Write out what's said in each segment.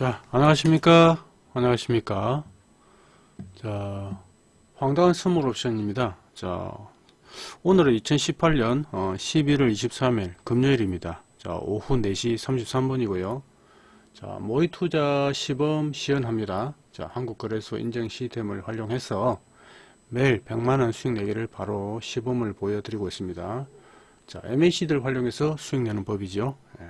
자, 안녕하십니까? 안녕하십니까? 자, 황당한 선물 옵션입니다. 자, 오늘은 2018년 11월 23일 금요일입니다. 자, 오후 4시 33분이고요. 자, 모의 투자 시범 시연합니다. 자, 한국거래소 인증 시스템을 활용해서 매일 100만원 수익 내기를 바로 시범을 보여드리고 있습니다. 자, MACD를 활용해서 수익 내는 법이죠. 예.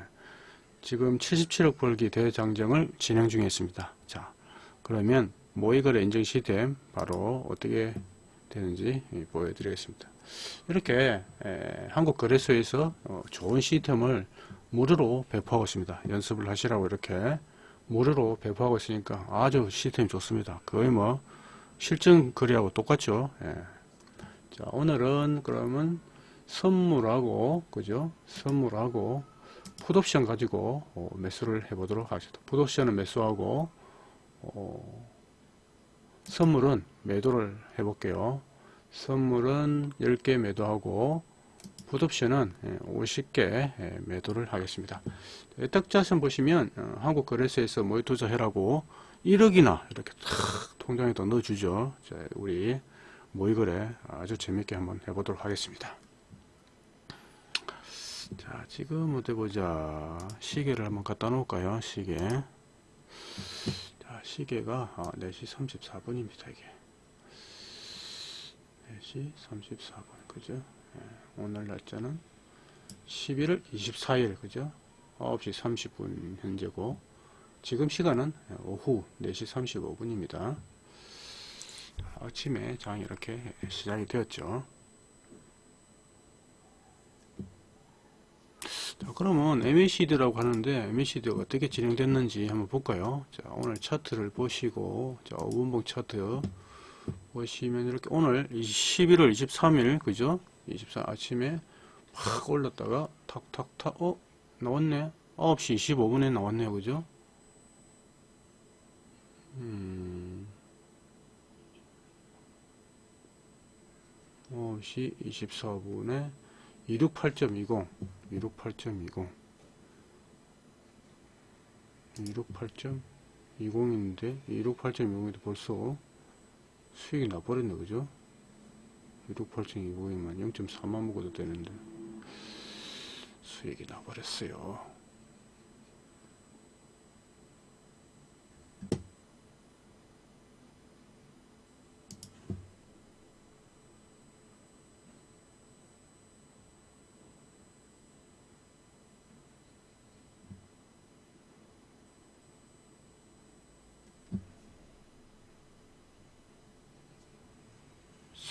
지금 77억 벌기 대장정을 진행 중에 있습니다. 자, 그러면 모의거래 인증 시스템 바로 어떻게 되는지 보여드리겠습니다. 이렇게 에, 한국거래소에서 어, 좋은 시스템을 무료로 배포하고 있습니다. 연습을 하시라고 이렇게 무료로 배포하고 있으니까 아주 시스템이 좋습니다. 거의 뭐 실전 거래하고 똑같죠. 예. 자, 오늘은 그러면 선물하고 그죠? 선물하고 풋옵션 가지고 어, 매수를 해보도록 하겠습니다. 풋옵션은 매수하고 어, 선물은 매도를 해볼게요. 선물은 10개 매도하고 풋옵션은 50개 예, 매도를 하겠습니다. 딱자선 보시면 어, 한국거래소에서 모의 투자해라고 1억이나 이렇게 탁 통장에다 넣어주죠. 자, 우리 모의거래 아주 재밌게 한번 해보도록 하겠습니다. 자 지금 어디 보자. 시계를 한번 갖다 놓을까요? 시계. 자 시계가 아, 4시 34분입니다 이게. 4시 34분 그죠? 예, 오늘 날짜는 11월 24일 그죠? 9시 30분 현재고. 지금 시간은 오후 4시 35분입니다. 아침에 장이 이렇게 시작이 되었죠 자, 그러면 MACD라고 하는데 MACD가 어떻게 진행됐는지 한번 볼까요? 자, 오늘 차트를 보시고 자, 5분봉 차트 보시면 이렇게 오늘 11월 23일 그죠? 24 아침에 팍 올랐다가 탁탁탁 어? 나왔네? 9시 25분에 나왔네요. 그죠? 음 9시 24분에 268.20 268.20 268.20인데 268.20인데 벌써 수익이 나버렸네 그죠? 268.20이면 0.4만 먹어도 되는데 수익이 나버렸어요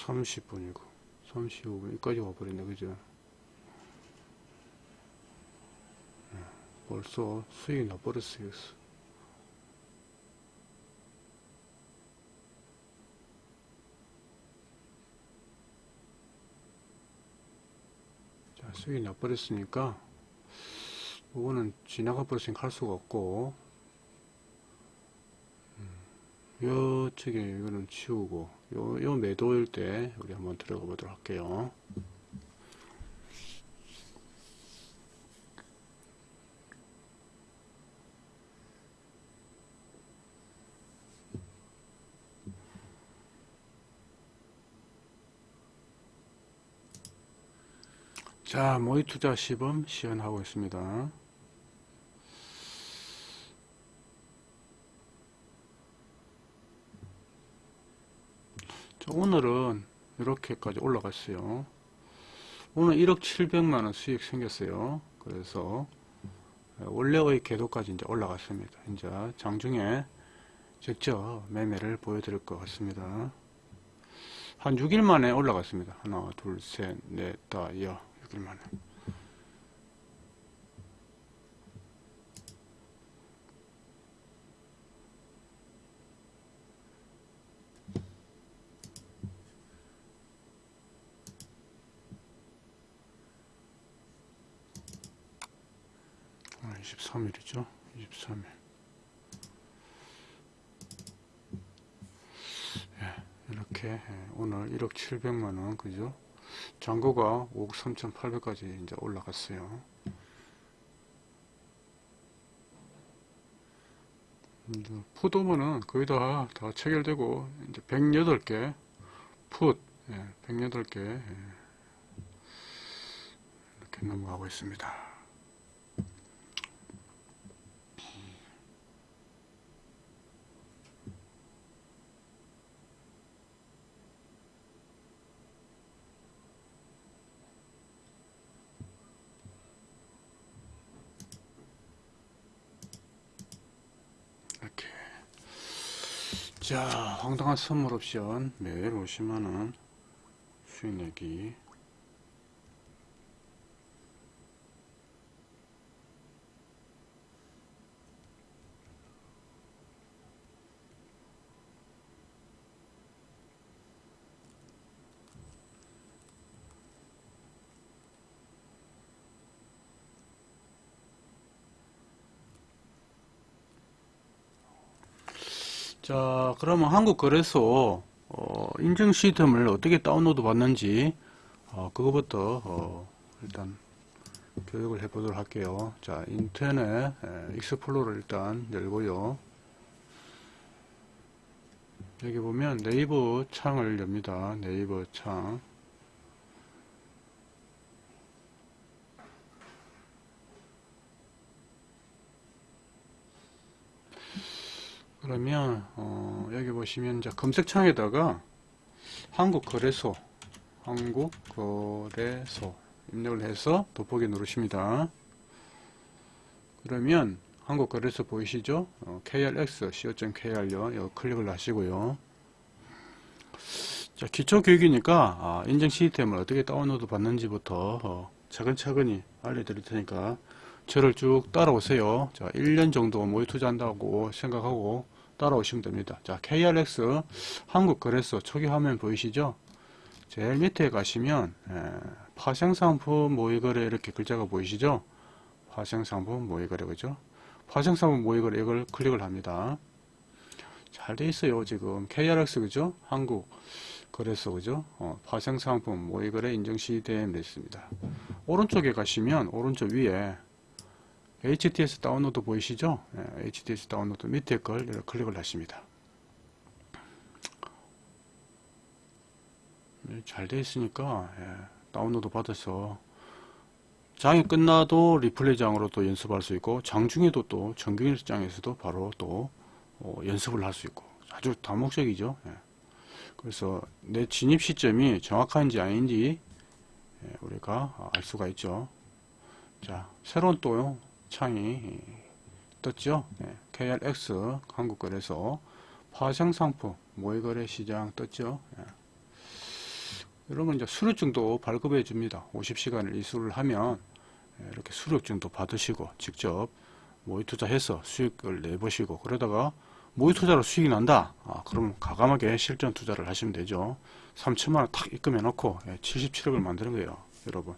30분이고 35분 여기까지 와버렸네 그죠? 네, 벌써 수익이 나버렸어요 자 수익이 나버렸으니까 이거는 지나가 버렸으니까 할 수가 없고 요쪽에 이거는 치우고 요, 요 매도일 때 우리 한번 들어가 보도록 할게요. 자 모의 투자 시범 시연하고 있습니다 오늘은 이렇게까지 올라갔어요. 오늘 1억 7백만원 수익 생겼어요. 그래서 원래의 궤도까지 이제 올라갔습니다. 이제 장중에 직접 매매를 보여드릴 것 같습니다. 한 6일 만에 올라갔습니다. 하나, 둘, 셋, 넷, 다, 여, 6일 만에. 23일이죠. 23일. 예, 이렇게 예, 오늘 1억 7백만원 그죠? 잔고가 5억 3,800까지 이제 올라갔어요. 푸도면은 거의 다, 다 체결되고, 이제 108개, 풋, 예, 108개, 예, 이렇게 넘어가고 있습니다. 이렇게. 자, 황당한 선물 옵션 매일 50만원 수익 내기. 자, 그러면 한국거래소 어, 인증 시스템을 어떻게 다운로드 받는지 어, 그거부터 어, 일단 교육을 해보도록 할게요. 자, 인터넷 에, Explorer 일단 열고요. 여기 보면 네이버 창을 엽니다. 네이버 창. 그러면 어, 여기 보시면 이제 검색창에다가 한국거래소 한국거래소 입력을 해서 돋보기 누르십니다. 그러면 한국거래소 보이시죠? 어, krx co.kr요. 이거 클릭을 하시고요. 자, 기초교육이니까 아, 인증 시스템을 어떻게 다운로드 받는지부터 어, 차근차근히 알려드릴 테니까 저를 쭉 따라오세요. 자, 1년 정도 모의 투자한다고 생각하고 따라오시면 됩니다. 자, KRX 한국거래소 초기 화면 보이시죠? 제일 밑에 가시면 에, 파생상품 모의거래 이렇게 글자가 보이시죠? 파생상품 모의거래 그죠? 파생상품 모의거래 이걸 클릭을 합니다. 잘 돼 있어요 지금 KRX 그죠? 한국 거래소 그죠? 어, 파생상품 모의거래 인증 시스템 됐습니다. 오른쪽에 가시면 오른쪽 위에 HTS 다운로드 보이시죠? 예, HTS 다운로드 밑에 걸 클릭을 하십니다. 네, 잘 되어 있으니까 예, 다운로드 받아서 장이 끝나도 리플레이 장으로 또 연습할 수 있고 장 중에도 또 정규일장에서도 바로 또 어, 연습을 할 수 있고 아주 다목적이죠. 예. 그래서 내 진입 시점이 정확한지 아닌지 예, 우리가 알 수가 있죠. 자, 새로운 또 창이 떴죠. 네, KRX 한국거래소 파생상품 모의거래 시장 떴죠. 네. 이러면 이제 수료증도 발급해 줍니다. 50시간을 이수를 하면 예, 이렇게 수료증도 받으시고 직접 모의 투자해서 수익을 내보시고 그러다가 모의 투자로 수익이 난다. 아, 그럼 가감하게 실전 투자를 하시면 되죠. 3천만 원 탁 입금해 놓고 77억을 만드는 거예요. 여러분.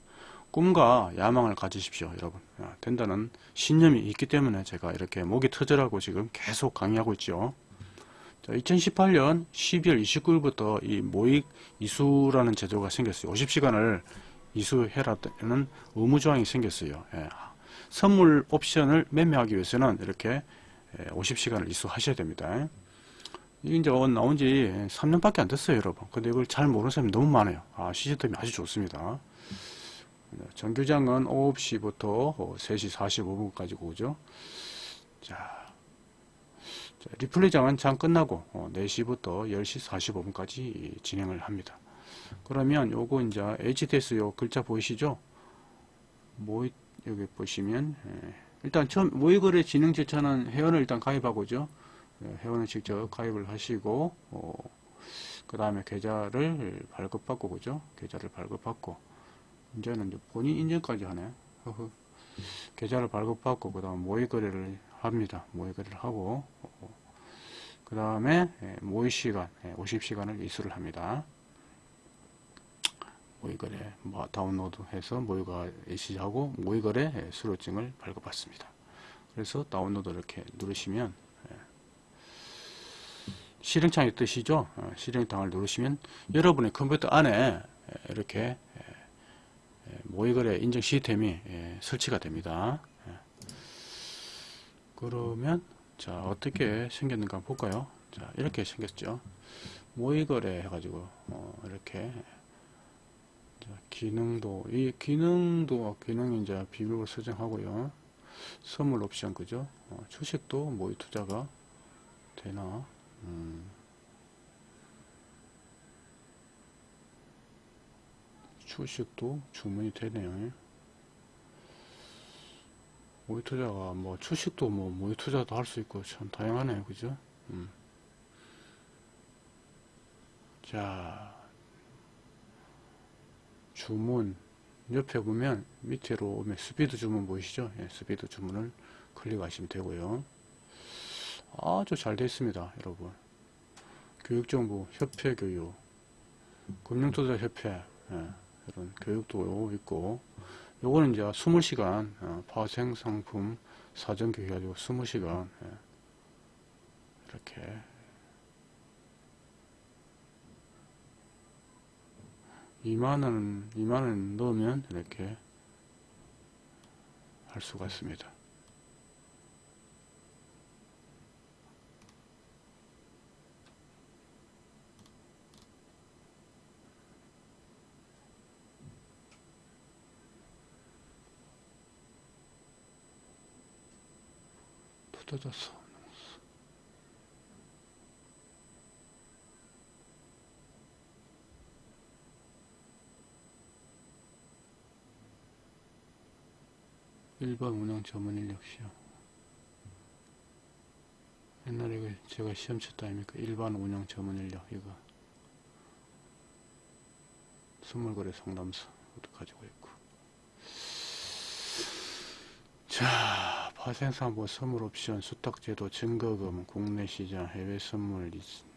꿈과 야망을 가지십시오 여러분. 아, 된다는 신념이 있기 때문에 제가 이렇게 목이 터져라고 지금 계속 강의하고 있죠. 자, 2018년 12월 29일부터 이 모익 이수라는 제도가 생겼어요. 50시간을 이수해라는 의무조항이 생겼어요. 예. 선물 옵션을 매매하기 위해서는 이렇게 50시간을 이수하셔야 됩니다. 이제 나온 지 3년밖에 안 됐어요 여러분. 근데 이걸 잘 모르는 사람이 너무 많아요. 아 시스템이 아주 좋습니다 정규장은 9시부터 3시 45분까지 오죠. 자, 자 리플레이장은 장 끝나고 4시부터 어, 10시 45분까지 진행을 합니다. 그러면 요거 이제 HTS 요 글자 보이시죠? 모의 여기 보시면 예, 일단 처음 모의거래 진행 절차는 회원을 일단 가입하고죠. 예, 회원을 직접 가입을 하시고 어, 그 다음에 계좌를 발급받고 그죠? 계좌를 발급받고 이제는 이제 본인 인증까지 하네. 허허. 계좌를 발급받고 그 다음 모의 거래를 합니다. 모의 거래를 하고 그 다음에 예, 모의 시간 50시간을 예, 이수를 합니다. 모의거래 뭐 다운로드해서 모의거래 시하고 모의거래 예, 수료증을 발급받습니다. 그래서 다운로드 이렇게 누르시면 실행창이 뜨시죠? 어, 실행창을 누르시면 여러분의 컴퓨터 안에 이렇게 모의거래 인증 시스템이 예, 설치가 됩니다. 예. 그러면 자 어떻게 생겼는가 볼까요 자 이렇게 생겼죠 모의거래 해가지고 어, 이렇게 자, 기능도 이 기능도 기능 이제 비밀번호 설정하고요 선물 옵션 그죠 어, 주식도 모의 투자가 되나 음. 주식도 주문이 되네요. 모의 투자가 뭐 주식도 뭐 모의 투자도 할 수 있고 참 다양하네요. 그죠? 음. 자 주문 옆에 보면 밑으로 오면 스피드 주문 보이시죠? 예, 스피드 주문을 클릭하시면 되고요. 아주 잘 되어 있습니다 여러분. 교육정보 협회 교육 금융투자협회 예, 이런 교육도 있고 요거는 이제 20시간 어, 파생상품 사전교육 해가지고 20시간 예, 이렇게. 2만원 2만원 넣으면 이렇게 할 수가 있습니다 뜯어졌어. 일반 운영 인력 시험. 옛날에 그 제가 시험 쳤다 아닙니까? 일반 운영 전문 인력 이거. 선물거래 상담소 가지고 있고. 자, 파생상보 선물 옵션, 수탁제도, 증거금, 국내 시장, 해외 선물,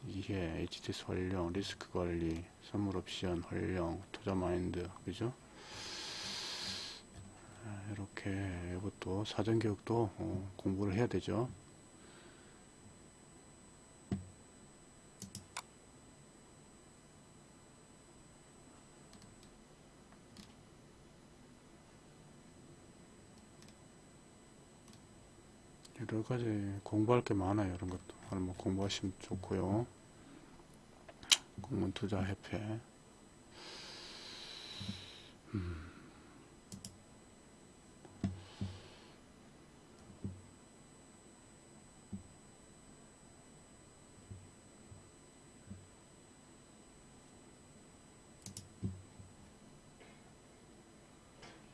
이해, HTS 활용, 리스크 관리, 선물 옵션, 활용, 투자 마인드, 그죠? 아, 이렇게 이것도 사전 교육도 어, 공부를 해야 되죠. 여러 가지 공부할 게 많아요. 이런 것도. 한번 공부하시면 좋고요. 공문 투자 협회. 음.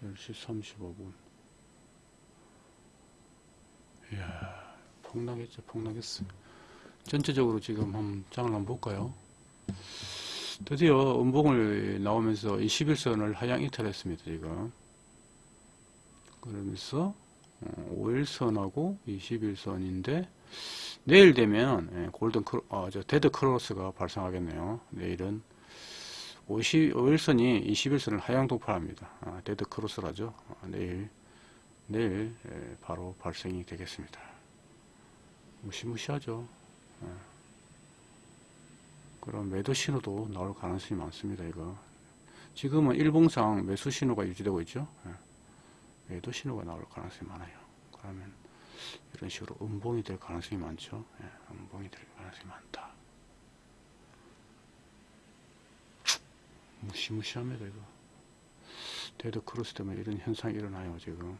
열시 삼십오 분 이야, 폭락했죠, 폭락했어. 전체적으로 지금 한번 장을 한번 볼까요? 드디어 음봉을 나오면서 21선을 하향 이탈했습니다, 지금. 그러면서 5일선하고 21선인데 내일 되면 예, 골든 크로, 아, 저 데드 크로스가 발생하겠네요. 내일은 50, 5일선이 21선을 하향 돌파합니다. 아, 데드 크로스라죠. 아, 내일 내일 예, 바로 발생이 되겠습니다. 무시무시하죠. 예. 그럼 매도 신호도 나올 가능성이 많습니다. 이거 지금은 일봉상 매수 신호가 유지되고 있죠. 예. 매도 신호가 나올 가능성이 많아요. 그러면 이런 식으로 음봉이 될 가능성이 많죠. 음봉이 될 가능성이 많다. 무시무시합니다. 이거 데드 크로스 때문에 이런 현상이 일어나요. 지금.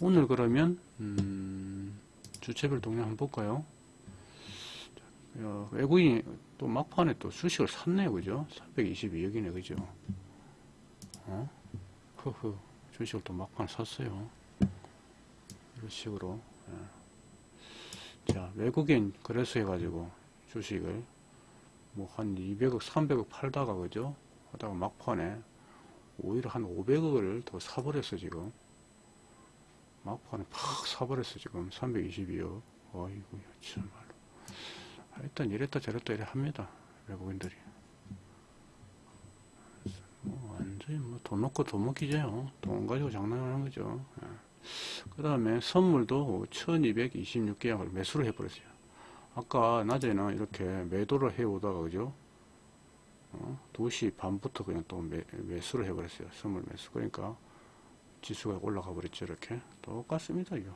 오늘 그러면 음, 주체별 동향 한번 볼까요? 어, 외국인이 또 막판에 또 주식을 샀네요, 그죠? 322억이네, 그죠? 어? 흐흐, 주식을 또 막판에 샀어요. 이런 식으로. 예. 자, 외국인 그래서 해가지고 주식을 뭐 한 200억, 300억 팔다가, 그죠? 하다가 막판에 오히려 한 500억을 더 사버렸어, 지금. 막판에 팍 사버렸어 지금. 322억 어이구 참말로. 일단 이랬다 저랬다 이래 합니다 외국인들이. 뭐 완전히 뭐 돈 놓고 돈 먹기죠. 돈 가지고 장난하는 거죠. 예. 그 다음에 선물도 1226계약을 매수를 해버렸어요. 아까 낮에는 이렇게 매도를 해오다가 그죠? 어? 2시 반부터 그냥 또 매, 매수를 해버렸어요. 선물 매수. 그러니까 지수가 올라가 버렸죠 이렇게. 똑같습니다 이거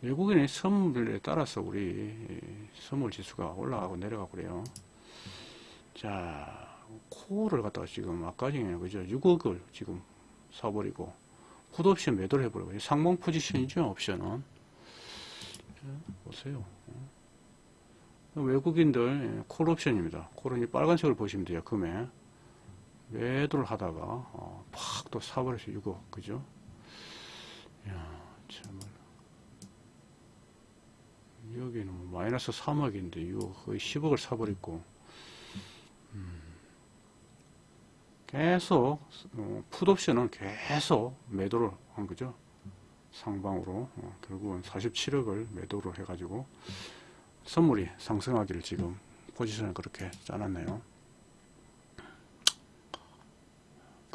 외국인의 선물에 따라서 우리 선물 지수가 올라가고 내려가고 그래요. 자 코를 갖다가 지금 아까 전에 그죠? 6억을 지금 사버리고 풋옵션 매도를 해버리고 상봉 포지션이죠 옵션은. 자, 보세요. 외국인들 콜 옵션입니다. 콜은 이 빨간색을 보시면 돼요 금에 매도를 하다가 어, 팍또 사버려서 6억 그죠? 야 참을. 여기는 뭐 마이너스 3억인데 6억 거의 10억을 사버렸고. 음, 계속 어, 풋옵션은 계속 매도를 한 거죠. 상방으로. 어, 결국은 47억을 매도를 해가지고 선물이 상승하기를 지금 포지션을 그렇게 짜놨네요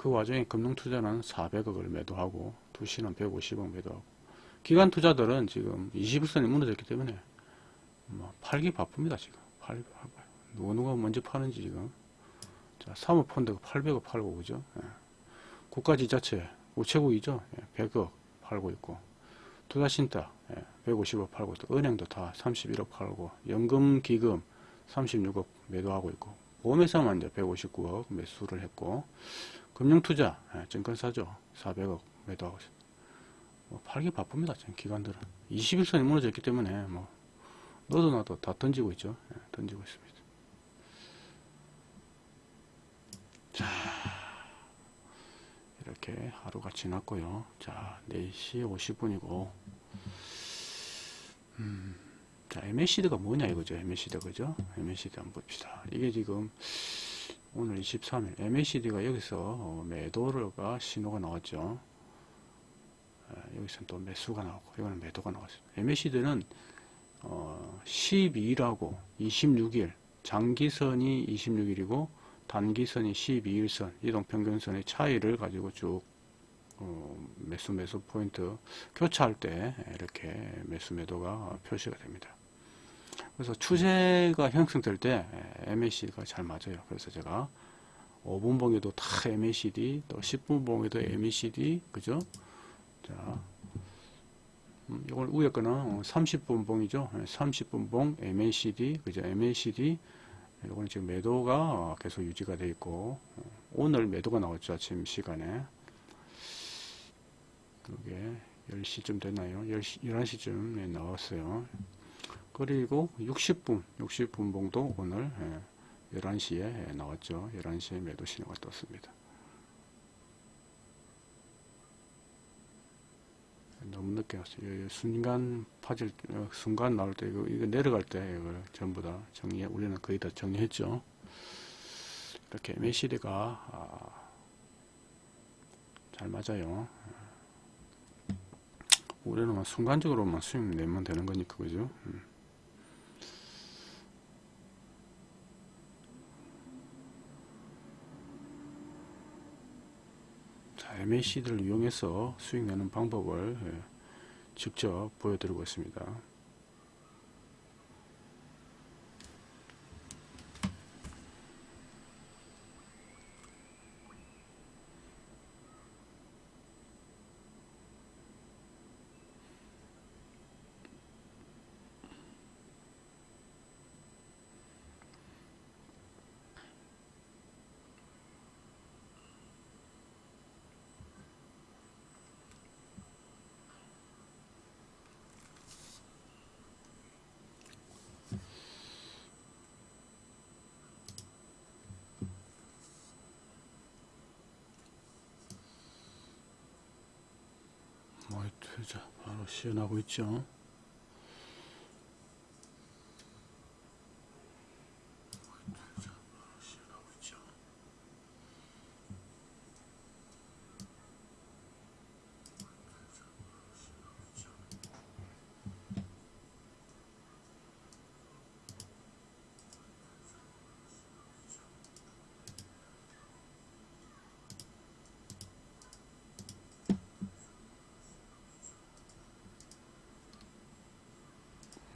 그 와중에 금융투자는 400억을 매도하고 두시는 150억 매도하고. 기관 투자들은 지금 21선이 무너졌기 때문에 뭐 팔기 바쁩니다 지금. 팔기 바빠요 누가 누가 먼저 파는지 지금. 자 사모펀드가 800억 팔고 그죠? 예. 국가지자체 우체국이죠? 예. 100억 팔고 있고. 투자신탁 예. 150억 팔고 또 은행도 다 31억 팔고. 연금기금 36억 매도하고 있고. 보험회사만 이제 159억 매수를 했고 금융투자 예, 증권사죠. 400억 매도하고 있어요. 뭐 팔기 바쁩니다 지금 기관들은. 21선이 무너졌기 때문에 뭐 너도 나도 다 던지고 있죠. 예, 던지고 있습니다. 자 이렇게 하루가 지났고요. 자 4시 50분이고. 음, 자 MACD가 뭐냐 이거죠. MACD 그죠? MACD 한번 봅시다. 이게 지금 오늘 23일 MACD가 여기서 어, 매도가 신호가 나왔죠 여기서 또 매수가 나오고 이거는 매도가 나왔어요 MACD는 어, 12일하고 26일 장기선이 26일이고 단기선이 12일선 이동평균선의 차이를 가지고 쭉 어, 매수 매수 포인트 교차할 때 이렇게 매수 매도가 표시가 됩니다. 그래서 추세가 형성될 때 MACD가 잘 맞아요. 그래서 제가 5분 봉에도 다 MACD, 또 10분 봉에도 MACD, 그죠? 자, 음, 이걸 위에 거는 30분 봉이죠. 30분 봉 MACD, 그죠? MACD. 이거는 지금 매도가 계속 유지가 되어 있고, 오늘 매도가 나왔죠. 아침 시간에. 그게 10시쯤 됐나요? 10시, 11시쯤에 나왔어요. 그리고 60분, 60분 봉도 오늘 11시에 나왔죠. 11시에 매도 신호가 떴습니다. 너무 늦게 왔어요. 순간 파질, 어, 순간 나올 때, 이거, 이거 내려갈 때, 이걸 전부 다 정리해, 우리는 거의 다 정리했죠. 이렇게 메시드가, 아, 잘 맞아요. 우리는 순간적으로만 수익 내면 되는 거니까, 그죠? 음. MACD를 이용해서 수익 내는 방법을 예, 직접 보여드리고 있습니다. 뭐 투자 바로 시연하고 있죠.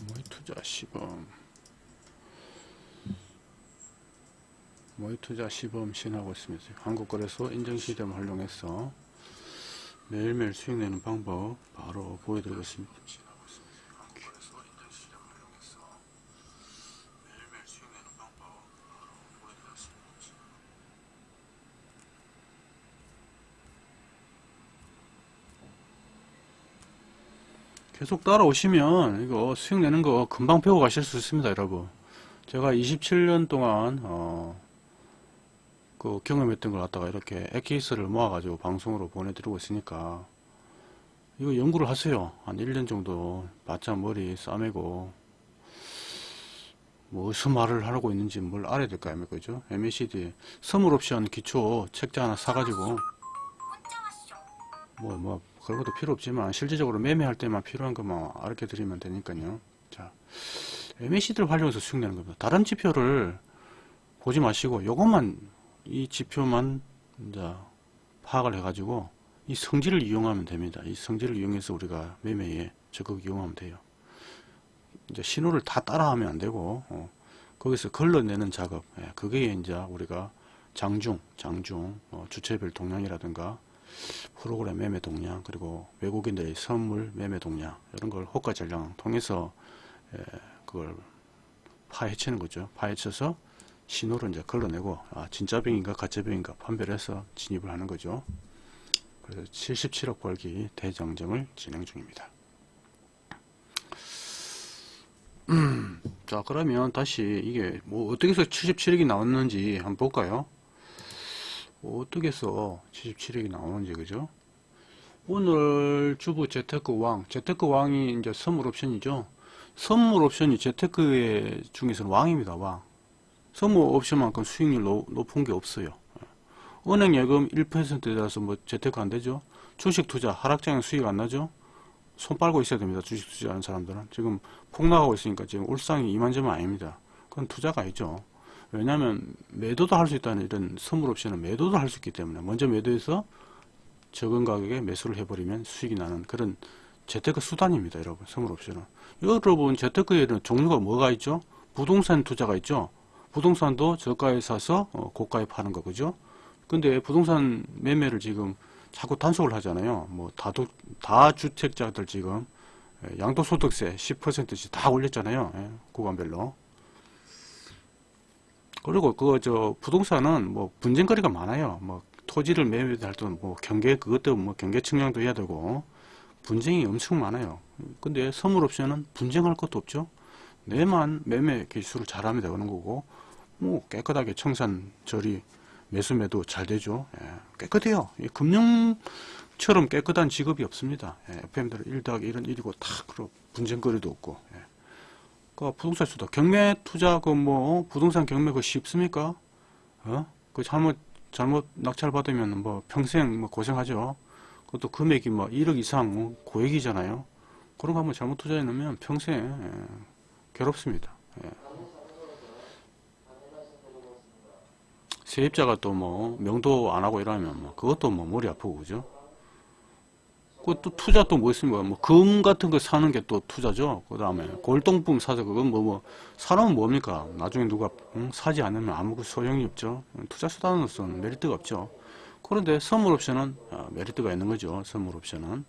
모의 투자 시범 모의 투자 시범 시행하고 있습니다. 한국거래소 인증 시스템을 활용해서 매일매일 수익 내는 방법 바로 보여드리겠습니다. 계속 따라오시면 이거 수익 내는 거 금방 배워 가실 수 있습니다 여러분. 제가 27년 동안 어, 그 경험했던 걸 갖다가 이렇게 엑기스를 모아 가지고 방송으로 보내드리고 있으니까 이거 연구를 하세요. 한 1년 정도 바짝 머리 싸매고 뭐 무슨 말을 하고 있는지 뭘 알아야 될거 아닙니까 그죠? MACD 선물 옵션 기초 책자 하나 사가지고 뭐, 뭐, 그런 것도 필요 없지만, 실질적으로 매매할 때만 필요한 것만 알게 드리면 되니까요. 자, MACD를 활용해서 수익 내는 겁니다. 다른 지표를 보지 마시고, 요것만, 이 지표만, 파악을 해 가지고, 이 성질을 이용하면 됩니다. 이 성질을 이용해서 우리가 매매에 적극 이용하면 돼요. 이제 신호를 다 따라하면 안 되고, 어, 거기서 걸러내는 작업, 예, 그게 이제 우리가 장중, 장중, 어, 주체별 동향이라든가, 프로그램 매매 동향 그리고 외국인들의 선물 매매 동향 이런 걸 호가 전량 통해서 에, 그걸 파헤치는 거죠. 파헤쳐서 신호를 이제 걸러내고 아, 진짜 병인가 가짜 병인가 판별해서 진입을 하는 거죠. 그래서 77억 벌기 대장정을 진행 중입니다. 음, 자 그러면 다시 이게 뭐 어떻게 해서 77억이 나왔는지 한번 볼까요? 어떻게 해서 77억이 나오는지 그죠? 오늘 주부 재테크 왕, 재테크 왕이 이제 선물 옵션이죠. 선물 옵션이 재테크의 중에서는 왕입니다. 왕. 선물 옵션만큼 수익률 높은 게 없어요. 은행 예금 1%라서 뭐 재테크 안 되죠. 주식 투자 하락장에 수익 안 나죠. 손 빨고 있어야 됩니다. 주식 투자하는 사람들은 지금 폭락하고 있으니까 지금 울상이 이만저만 아닙니다. 그건 투자가 아니죠. 왜냐하면 매도도 할 수 있다는 이런 선물 옵션은 매도도 할 수 있기 때문에 먼저 매도해서 적은 가격에 매수를 해버리면 수익이 나는 그런 재테크 수단입니다 여러분 선물 옵션은 여러분 재테크에는 종류가 뭐가 있죠? 부동산 투자가 있죠? 부동산도 저가에 사서 어, 고가에 파는 거 그죠? 근데 부동산 매매를 지금 자꾸 단속을 하잖아요. 뭐 다도, 다주택자들 지금 예, 양도소득세 10%씩 다 올렸잖아요. 예, 구간별로 그리고 그 저 부동산은 뭐 분쟁거리가 많아요. 뭐 토지를 매매할 때는 뭐 경계 그것도 뭐 경계 측량도 해야 되고 분쟁이 엄청 많아요. 근데 선물 옵션은 분쟁할 것도 없죠. 내만 매매 기술을 잘하면 되는 거고 뭐 깨끗하게 청산 처리 매수 매도 잘 되죠. 예, 깨끗해요. 금융처럼 깨끗한 직업이 없습니다. 예, FM들 1 더하기 1은 1이고 다 그런 분쟁거리도 없고 예. 그 부동산 수도 경매 투자 그 뭐 부동산 경매 그 쉽습니까? 어? 그 잘못 잘못 낙찰 받으면 뭐 평생 뭐 고생하죠. 그것도 금액이 뭐 1억 이상 뭐 고액이잖아요. 그런 거 한번 잘못 투자해 놓으면 평생 예, 괴롭습니다. 예. 세입자가 또 뭐 명도 안 하고 이러면 뭐 그것도 뭐 머리 아프고 그죠? 그또 투자 또 뭐 있습니까? 뭐 금 같은 거 사는 게 또 투자죠. 그 다음에 골동품 사서 그건 뭐, 뭐, 사람은 뭡니까? 나중에 누가 응? 사지 않으면 아무 소용이 없죠. 투자 수단으로서는 메리트가 없죠. 그런데 선물 옵션은 아, 메리트가 있는 거죠. 선물 옵션은.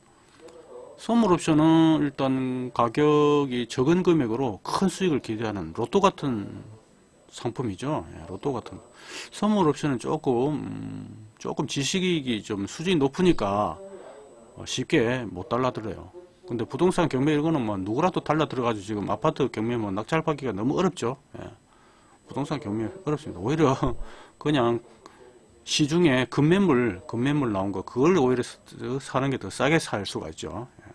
선물 옵션은 일단 가격이 적은 금액으로 큰 수익을 기대하는 로또 같은 상품이죠. 예, 로또 같은. 선물 옵션은 조금, 음, 조금 지식이 좀 수준이 높으니까 어, 쉽게 못 달라들어요. 근데 부동산 경매 이거는 뭐 누구라도 달라들어가지고 지금 아파트 경매 뭐 낙찰받기가 너무 어렵죠. 예. 부동산 경매 어렵습니다. 오히려 그냥 시중에 금매물, 금매물 나온 거 그걸 오히려 사는 게 더 싸게 살 수가 있죠. 예.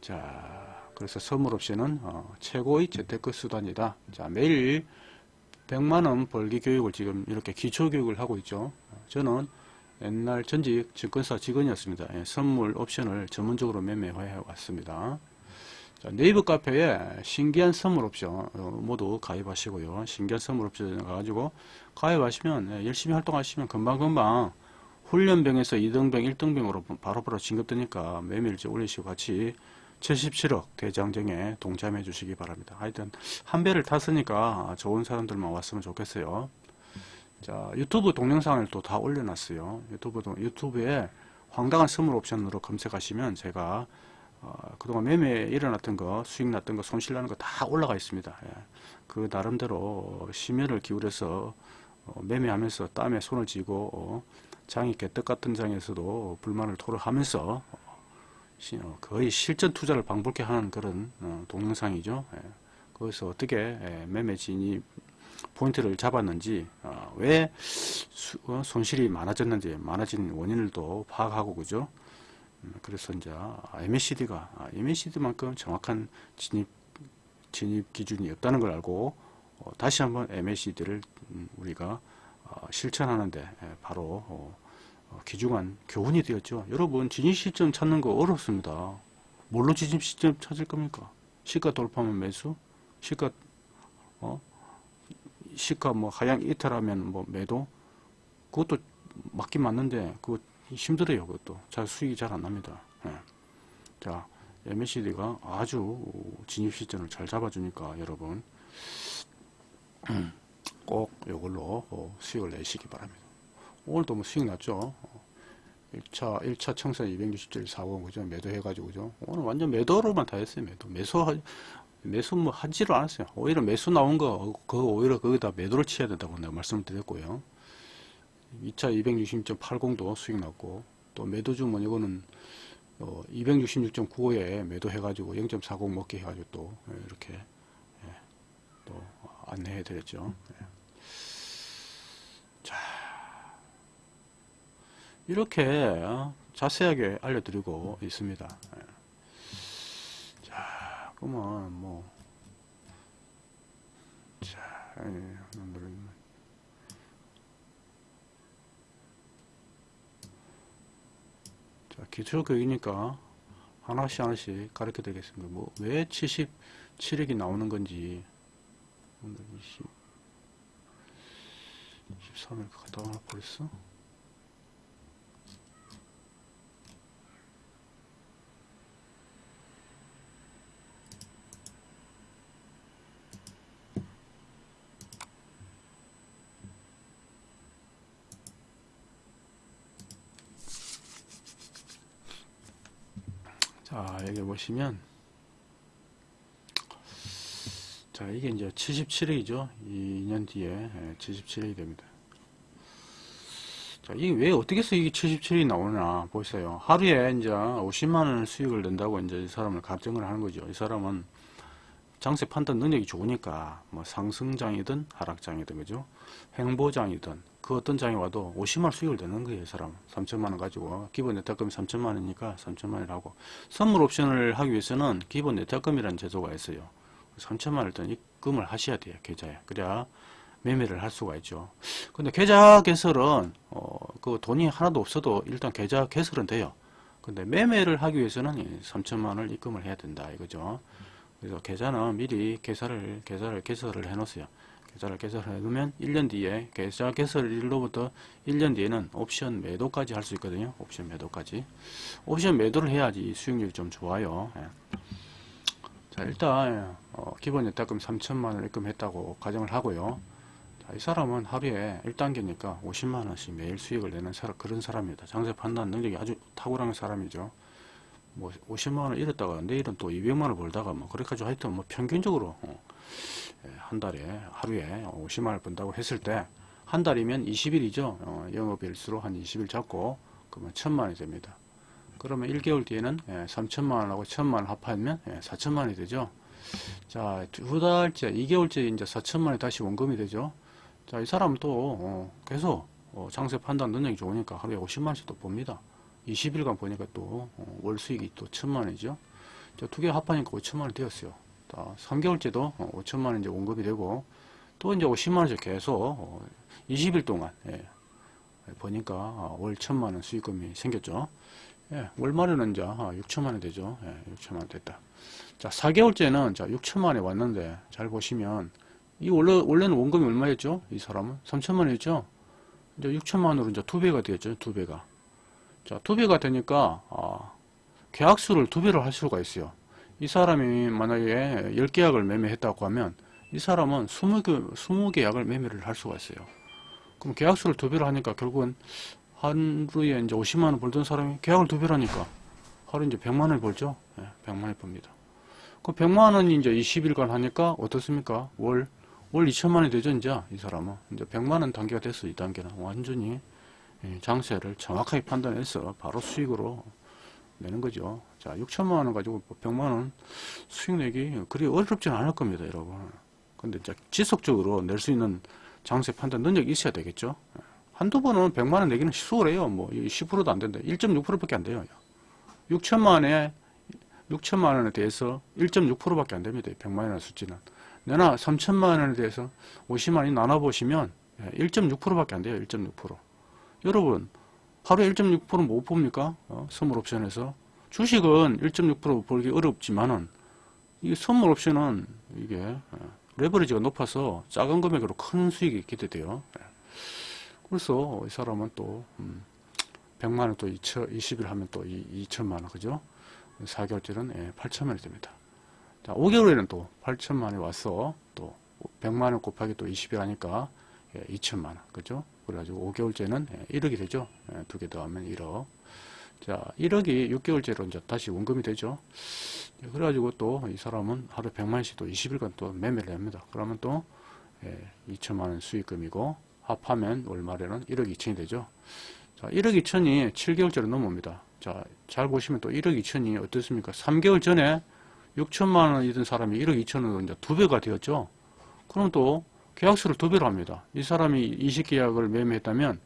자, 그래서 선물 옵션은 어, 최고의 재테크 수단이다. 자, 매일 100만원 벌기 교육을 지금 이렇게 기초 교육을 하고 있죠. 저는 옛날 전직 증권사 직원이었습니다. 예, 선물 옵션을 전문적으로 매매해 왔습니다. 자, 네이버 카페에 신기한 선물 옵션 어, 모두 가입하시고요. 신기한 선물 옵션 가가지고 가입하시면 예, 열심히 활동하시면 금방금방 훈련병에서 2등병, 1등병으로 바로바로 진급되니까 매매일지 올리시고 같이 77억 대장정에 동참해 주시기 바랍니다. 하여튼 한 배를 탔으니까 좋은 사람들만 왔으면 좋겠어요. 자, 유튜브 동영상을 또 다 올려놨어요. 유튜브, 유튜브에 황당한 선물 옵션으로 검색하시면 제가 어, 그동안 매매 일어났던 거, 수익 났던 거, 손실 나는 거 다 올라가 있습니다. 예. 그 나름대로 심혈을 기울여서 어, 매매하면서 땀에 손을 쥐고 어, 장이 개떡 같은 장에서도 불만을 토로하면서 어, 시- 어, 거의 실전 투자를 방불케 하는 그런 어, 동영상이죠. 예. 거기서 어떻게 예, 매매 진입 포인트를 잡았는지 어, 왜 수- 어, 손실이 많아졌는지 많아진 원인을 또 파악하고 그죠. 음, 그래서 이제 MACD가 MACD만큼 정확한 진입 진입 기준이 없다는 걸 알고 어, 다시 한번 MACD를 우리가 어, 실천하는데 예, 바로 귀중한 교훈이 되었죠. 여러분 진입 시점 찾는 거 어렵습니다. 뭘로 진입 시점 찾을 겁니까? 시가 돌파하면 매수, 시가 어 시가 뭐 하향 이탈하면 뭐 매도? 그것도 맞긴 맞는데 그거 힘들어요 그것도. 잘 수익이 잘 안 납니다. 예. 자 MACD가 아주 진입 시점을 잘 잡아주니까 여러분. 꼭 이걸로 어, 수익을 내시기 바랍니다. 오늘도 뭐 수익 났죠? 어, 1차 1차 청산 267.40 그죠? 매도 해 가지고 그죠? 오늘 완전 매도로만 다 했어요 매도. 매수 매수 뭐 하지를 않았어요. 오히려 매수 나온 거, 그 오히려 거기다 매도를 치야 된다고 내가 말씀을 드렸고요. 2차 266.80도 수익 났고, 또 매도 주면 이거는 어, 266.95에 매도 해가지고 0.40 먹게 해가지고 또 예, 이렇게 예, 또 안내해 드렸죠. 예. 자, 이렇게 어, 자세하게 알려드리고 있습니다. 예. 자, 그러면 뭐, 자, 예, 오늘은 자, 기초 교육이니까 하나씩 하나씩 가르쳐 드리겠습니다. 뭐, 왜 77억이 나오는 건지, 오늘 20, 23일 갔다 와 버렸어? 자, 여기 보시면, 자, 이게 이제 77억이죠. 2년 뒤에 77억이 됩니다. 자, 이게 왜 어떻게 해서 이게 77억이 나오나 보세요. 하루에 이제 50만원 수익을 낸다고 이제 이 사람을 가정을 하는 거죠. 이 사람은 장세 판단 능력이 좋으니까 뭐 상승장이든 하락장이든 그죠. 행보장이든 그 어떤 장이 와도 50만원 수익을 내는 거예요. 이 사람은 3천만원 가지고 기본 내탁금이 3천만원이니까 3천만원이라고 선물 옵션을 하기 위해서는 기본 내탁금이라는 제도가 있어요. 3천만원 일단 입금을 하셔야 돼요. 계좌에. 그래야 매매를 할 수가 있죠. 근데 계좌 개설은 어, 그 돈이 하나도 없어도 일단 계좌 개설은 돼요. 근데 매매를 하기 위해서는 이 3천만 원을 입금을 해야 된다 이거죠. 그래서 계좌는 미리 계좌를 계좌를 개설을 해 놓으세요. 계좌를 개설해 놓으면 1년 뒤에 계좌 개설일로부터 1년 뒤에는 옵션 매도까지 할 수 있거든요. 옵션 매도까지. 옵션 매도를 해야지 수익률이 좀 좋아요. 예. 자, 일단 어, 기본 예탁금 3천만 원을 입금했다고 가정을 하고요. 자, 이 사람은 하루에 1단계니까 50만 원씩 매일 수익을 내는 사람, 그런 사람입니다. 장세 판단 능력이 아주 탁월한 사람이죠. 뭐 50만 원을 잃었다가 내일은 또 200만 원을 벌다가 뭐 그렇게까지 하여튼 뭐 평균적으로 어, 예, 한 달에 하루에 50만 원을 번다고 했을 때 한 달이면 20일이죠. 어, 영업일수로 한 20일 잡고 그러면 1000만 원이 됩니다. 그러면 1개월 뒤에는 예, 3천만 원하고 1000만 원 합하면 예, 4천만 원이 되죠. 자, 두 달째, 2개월째 이제 4천만 원이 다시 원금이 되죠. 자, 이 사람은 또 어, 계속 어, 장세 판단 능력이 좋으니까 하루에 50만 원씩 또 봅니다. 20일간 보니까 또 월 수익이 또 1000만 원이죠. 자, 두개 합하니까 5천만 원 되었어요. 자, 3개월째도 어, 5천만 원 이제 원금이 되고 또 이제 50만 원씩 계속 어, 20일 동안 예, 보니까 어, 월 1000만 원 수익금이 생겼죠. 예, 월말에는 이제 6천만 원 되죠. 예, 6천만 원 됐다. 자, 4개월째는 자, 6천만 원이 왔는데 잘 보시면 이 원래 원래는 원금이 얼마였죠? 이 사람은 3천만 원이었죠. 이제 6천만 원으로 이제 두 배가 되었죠. 두 배가. 자, 두 배가 되니까 아, 계약수를 두 배로 할 수가 있어요. 이 사람이 만약에 10계약을 매매했다고 하면 이 사람은 20개, 20계약을 매매를 할 수가 있어요. 그럼 계약수를 두 배로 하니까 결국은 하루에 이제 50만 원 벌던 사람이 계약을 두 배라니까 하루 이제 100만 원 벌죠. 예, 100만 원 법니다. 그 100만 원이 이제 20일간 하니까 어떻습니까? 월, 월 2천만 원이 되죠, 이제 이 사람은. 이제 100만 원 단계가 됐어, 이 단계는. 완전히 예, 장세를 정확하게 판단해서 바로 수익으로 내는 거죠. 자, 6천만 원 가지고 100만 원 수익 내기 그리 어렵지는 않을 겁니다, 여러분. 근데 이제 지속적으로 낼 수 있는 장세 판단 능력이 있어야 되겠죠. 예. 한두 번은 100만 원 내기는 수월해요. 뭐 10%도 안 된다. 1.6%밖에 안 돼요. 6천만 원에 6천만 원에 대해서 1.6%밖에 안 됩니다. 100만 원의 수치는. 내나 3천만 원에 대해서 50만 원이 나눠 보시면 1.6%밖에 안 돼요. 1.6%. 여러분 하루에 1.6%못 봅니까? 어, 선물 옵션에서 주식은 1.6% 벌기 어렵지만은 이게 선물 옵션은 이게 어, 레버리지가 높아서 작은 금액으로 큰 수익이 기대돼요. 예. 그래서 이 사람은 또 음, 100만 원 또 20일 하면 또 2천만 원 그죠? 4개월째는 예, 8천만 원이 됩니다. 자, 5개월에는 또 8천만 원이 와서 또 100만 원 곱하기 또 20일 하니까 예, 2천만 원 그죠? 그래가지고 5개월째는 예, 1억이 되죠. 예, 두개 더하면 1억. 자, 1억이 6개월째로 이제 다시 원금이 되죠. 예, 그래가지고 또 이 사람은 하루 100만 원씩 또 20일간 또 매매를 합니다. 그러면 또 예, 2천만 원 수익금이고 합하면 월말에는 1억 2천이 되죠. 자, 1억 2천이 7개월째로 넘어옵니다. 자, 잘 보시면 또 1억 2천이 어떻습니까? 3개월 전에 6천만 원이던 사람이 1억 2천으로 이제 두 배가 되었죠. 그럼 또 계약서를 두 배로 합니다. 이 사람이 20계약을 매매했다면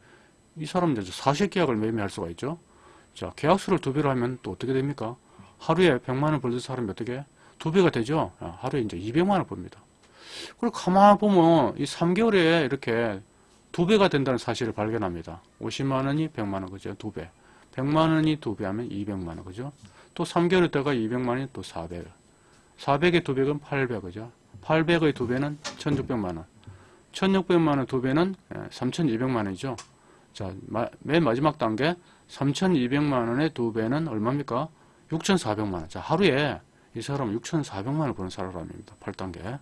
이 사람은 이제 40계약을 매매할 수가 있죠. 자, 계약서를 두 배로 하면 또 어떻게 됩니까? 하루에 100만 원 벌던 사람이 어떻게? 두 배가 되죠. 아, 하루에 이제 200만 원 벌입니다. 그리고 가만 보면 이 3개월에 이렇게 두 배가 된다는 사실을 발견합니다. 50만 원이 100만 원 그죠? 두 배. 100만 원이 두 배 하면 200만 원 그죠? 또 3개월 있다가 200만 원이 또 400. 400의 두 배는 800 그죠? 800의 두 배는 1600만 원. 1600만 원 두 배는 3200만 원이죠. 자, 마, 맨 마지막 단계 3200만 원의 두 배는 얼마입니까? 6400만 원. 자, 하루에 이 사람은 6400만 원을 버는 사람입니다. 8단계. 자,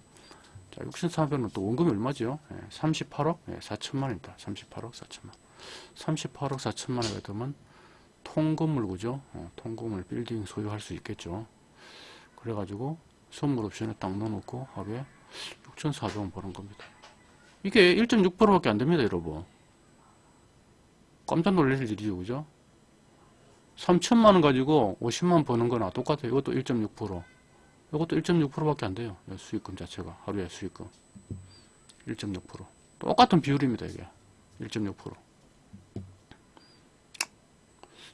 6,400원 또 원금이 얼마죠? 예, 38억 예, 4천만 원입니다. 38억 4천만. 38억 4천만 원에 되면 통건물 그죠? 어, 통건물 빌딩 소유할 수 있겠죠. 그래가지고 선물 옵션에 딱 넣어놓고 하루에 6,400원 버는 겁니다. 이게 1.6%밖에 안 됩니다, 여러분. 깜짝 놀랄 일이죠, 그죠? 3천만 원 가지고 50만 원 버는 거나 똑같아요. 이것도 1.6%. 이것도 1.6%밖에 안 돼요. 수익금 자체가 하루에 수익금 1.6% 똑같은 비율입니다. 이게 1.6%.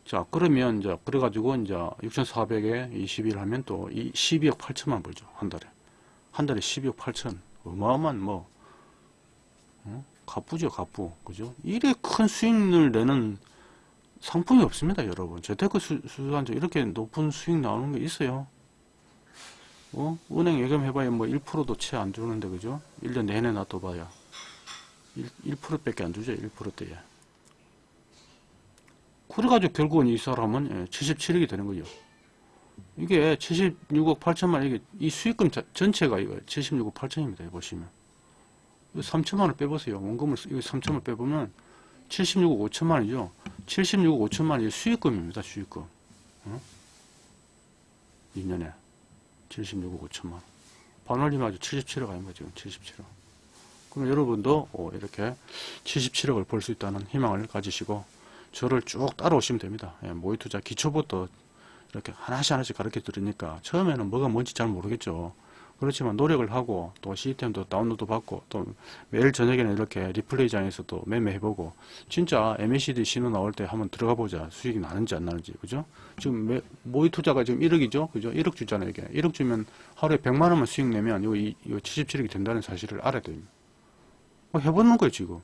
자 그러면 이제 그래가지고 이제 6,400에 20일 하면 또 12억 8천만 벌죠 한 달에 한 달에 12억 8천 어마어마한 뭐 어? 가쁘죠 가쁘 그죠? 이래 큰 수익을 내는 상품이 없습니다 여러분. 재테크 수, 수수한 이렇게 높은 수익 나오는 게 있어요. 어? 은행 예금 해봐야 뭐 1%도 채 안 주는데 그죠? 1년 내내 놔둬봐야. 1, 1%밖에 안 주죠 1%대에. 그래가지고 결국은 이 사람은 77억이 예, 되는 거죠. 이게 76억 8천만 이게 이 수익금 자, 전체가 이거 76억 8천입니다 보시면 3천만을 빼보세요. 원금을 이거 3천만 빼보면 76억 5천만이죠. 76억 5천만이 수익금입니다 수익금. 어? 2년에 76억 5천만. 반올림 아주 77억 아닌가 지금? 77억. 그럼 여러분도 어, 이렇게 77억을 벌 수 있다는 희망을 가지시고 저를 쭉 따라오시면 됩니다. 예, 모의 투자 기초부터 이렇게 하나씩 하나씩 가르쳐 드리니까 처음에는 뭐가 뭔지 잘 모르겠죠 그렇지만 노력을 하고 또 시스템도 다운로드 받고 또 매일 저녁에는 이렇게 리플레이장에서 도 매매해보고 진짜 MACD 신호 나올 때 한번 들어가 보자. 수익이 나는지 안 나는지. 그죠? 지금 매, 모의 투자가 지금 1억이죠? 그죠? 1억 주잖아요 이게. 1억 주면 하루에 100만 원만 수익 내면 이거, 이거 77억이 된다는 사실을 알아야 됩니다 뭐 해보는 거예요 지금.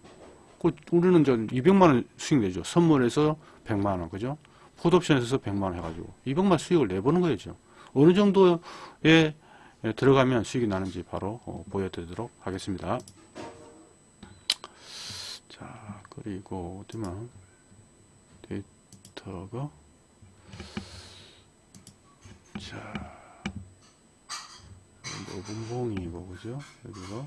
그 우리는 저 200만 원 수익 내죠. 선물에서 100만 원 그죠? 풋옵션에서 100만 원 해가지고 200만 수익을 내보는 거죠 어느 정도의 예, 들어가면 수익이 나는지 바로 어, 보여드리도록 하겠습니다. 자, 그리고 어디만 데이터가 자, 5분봉이 뭐죠? 여기가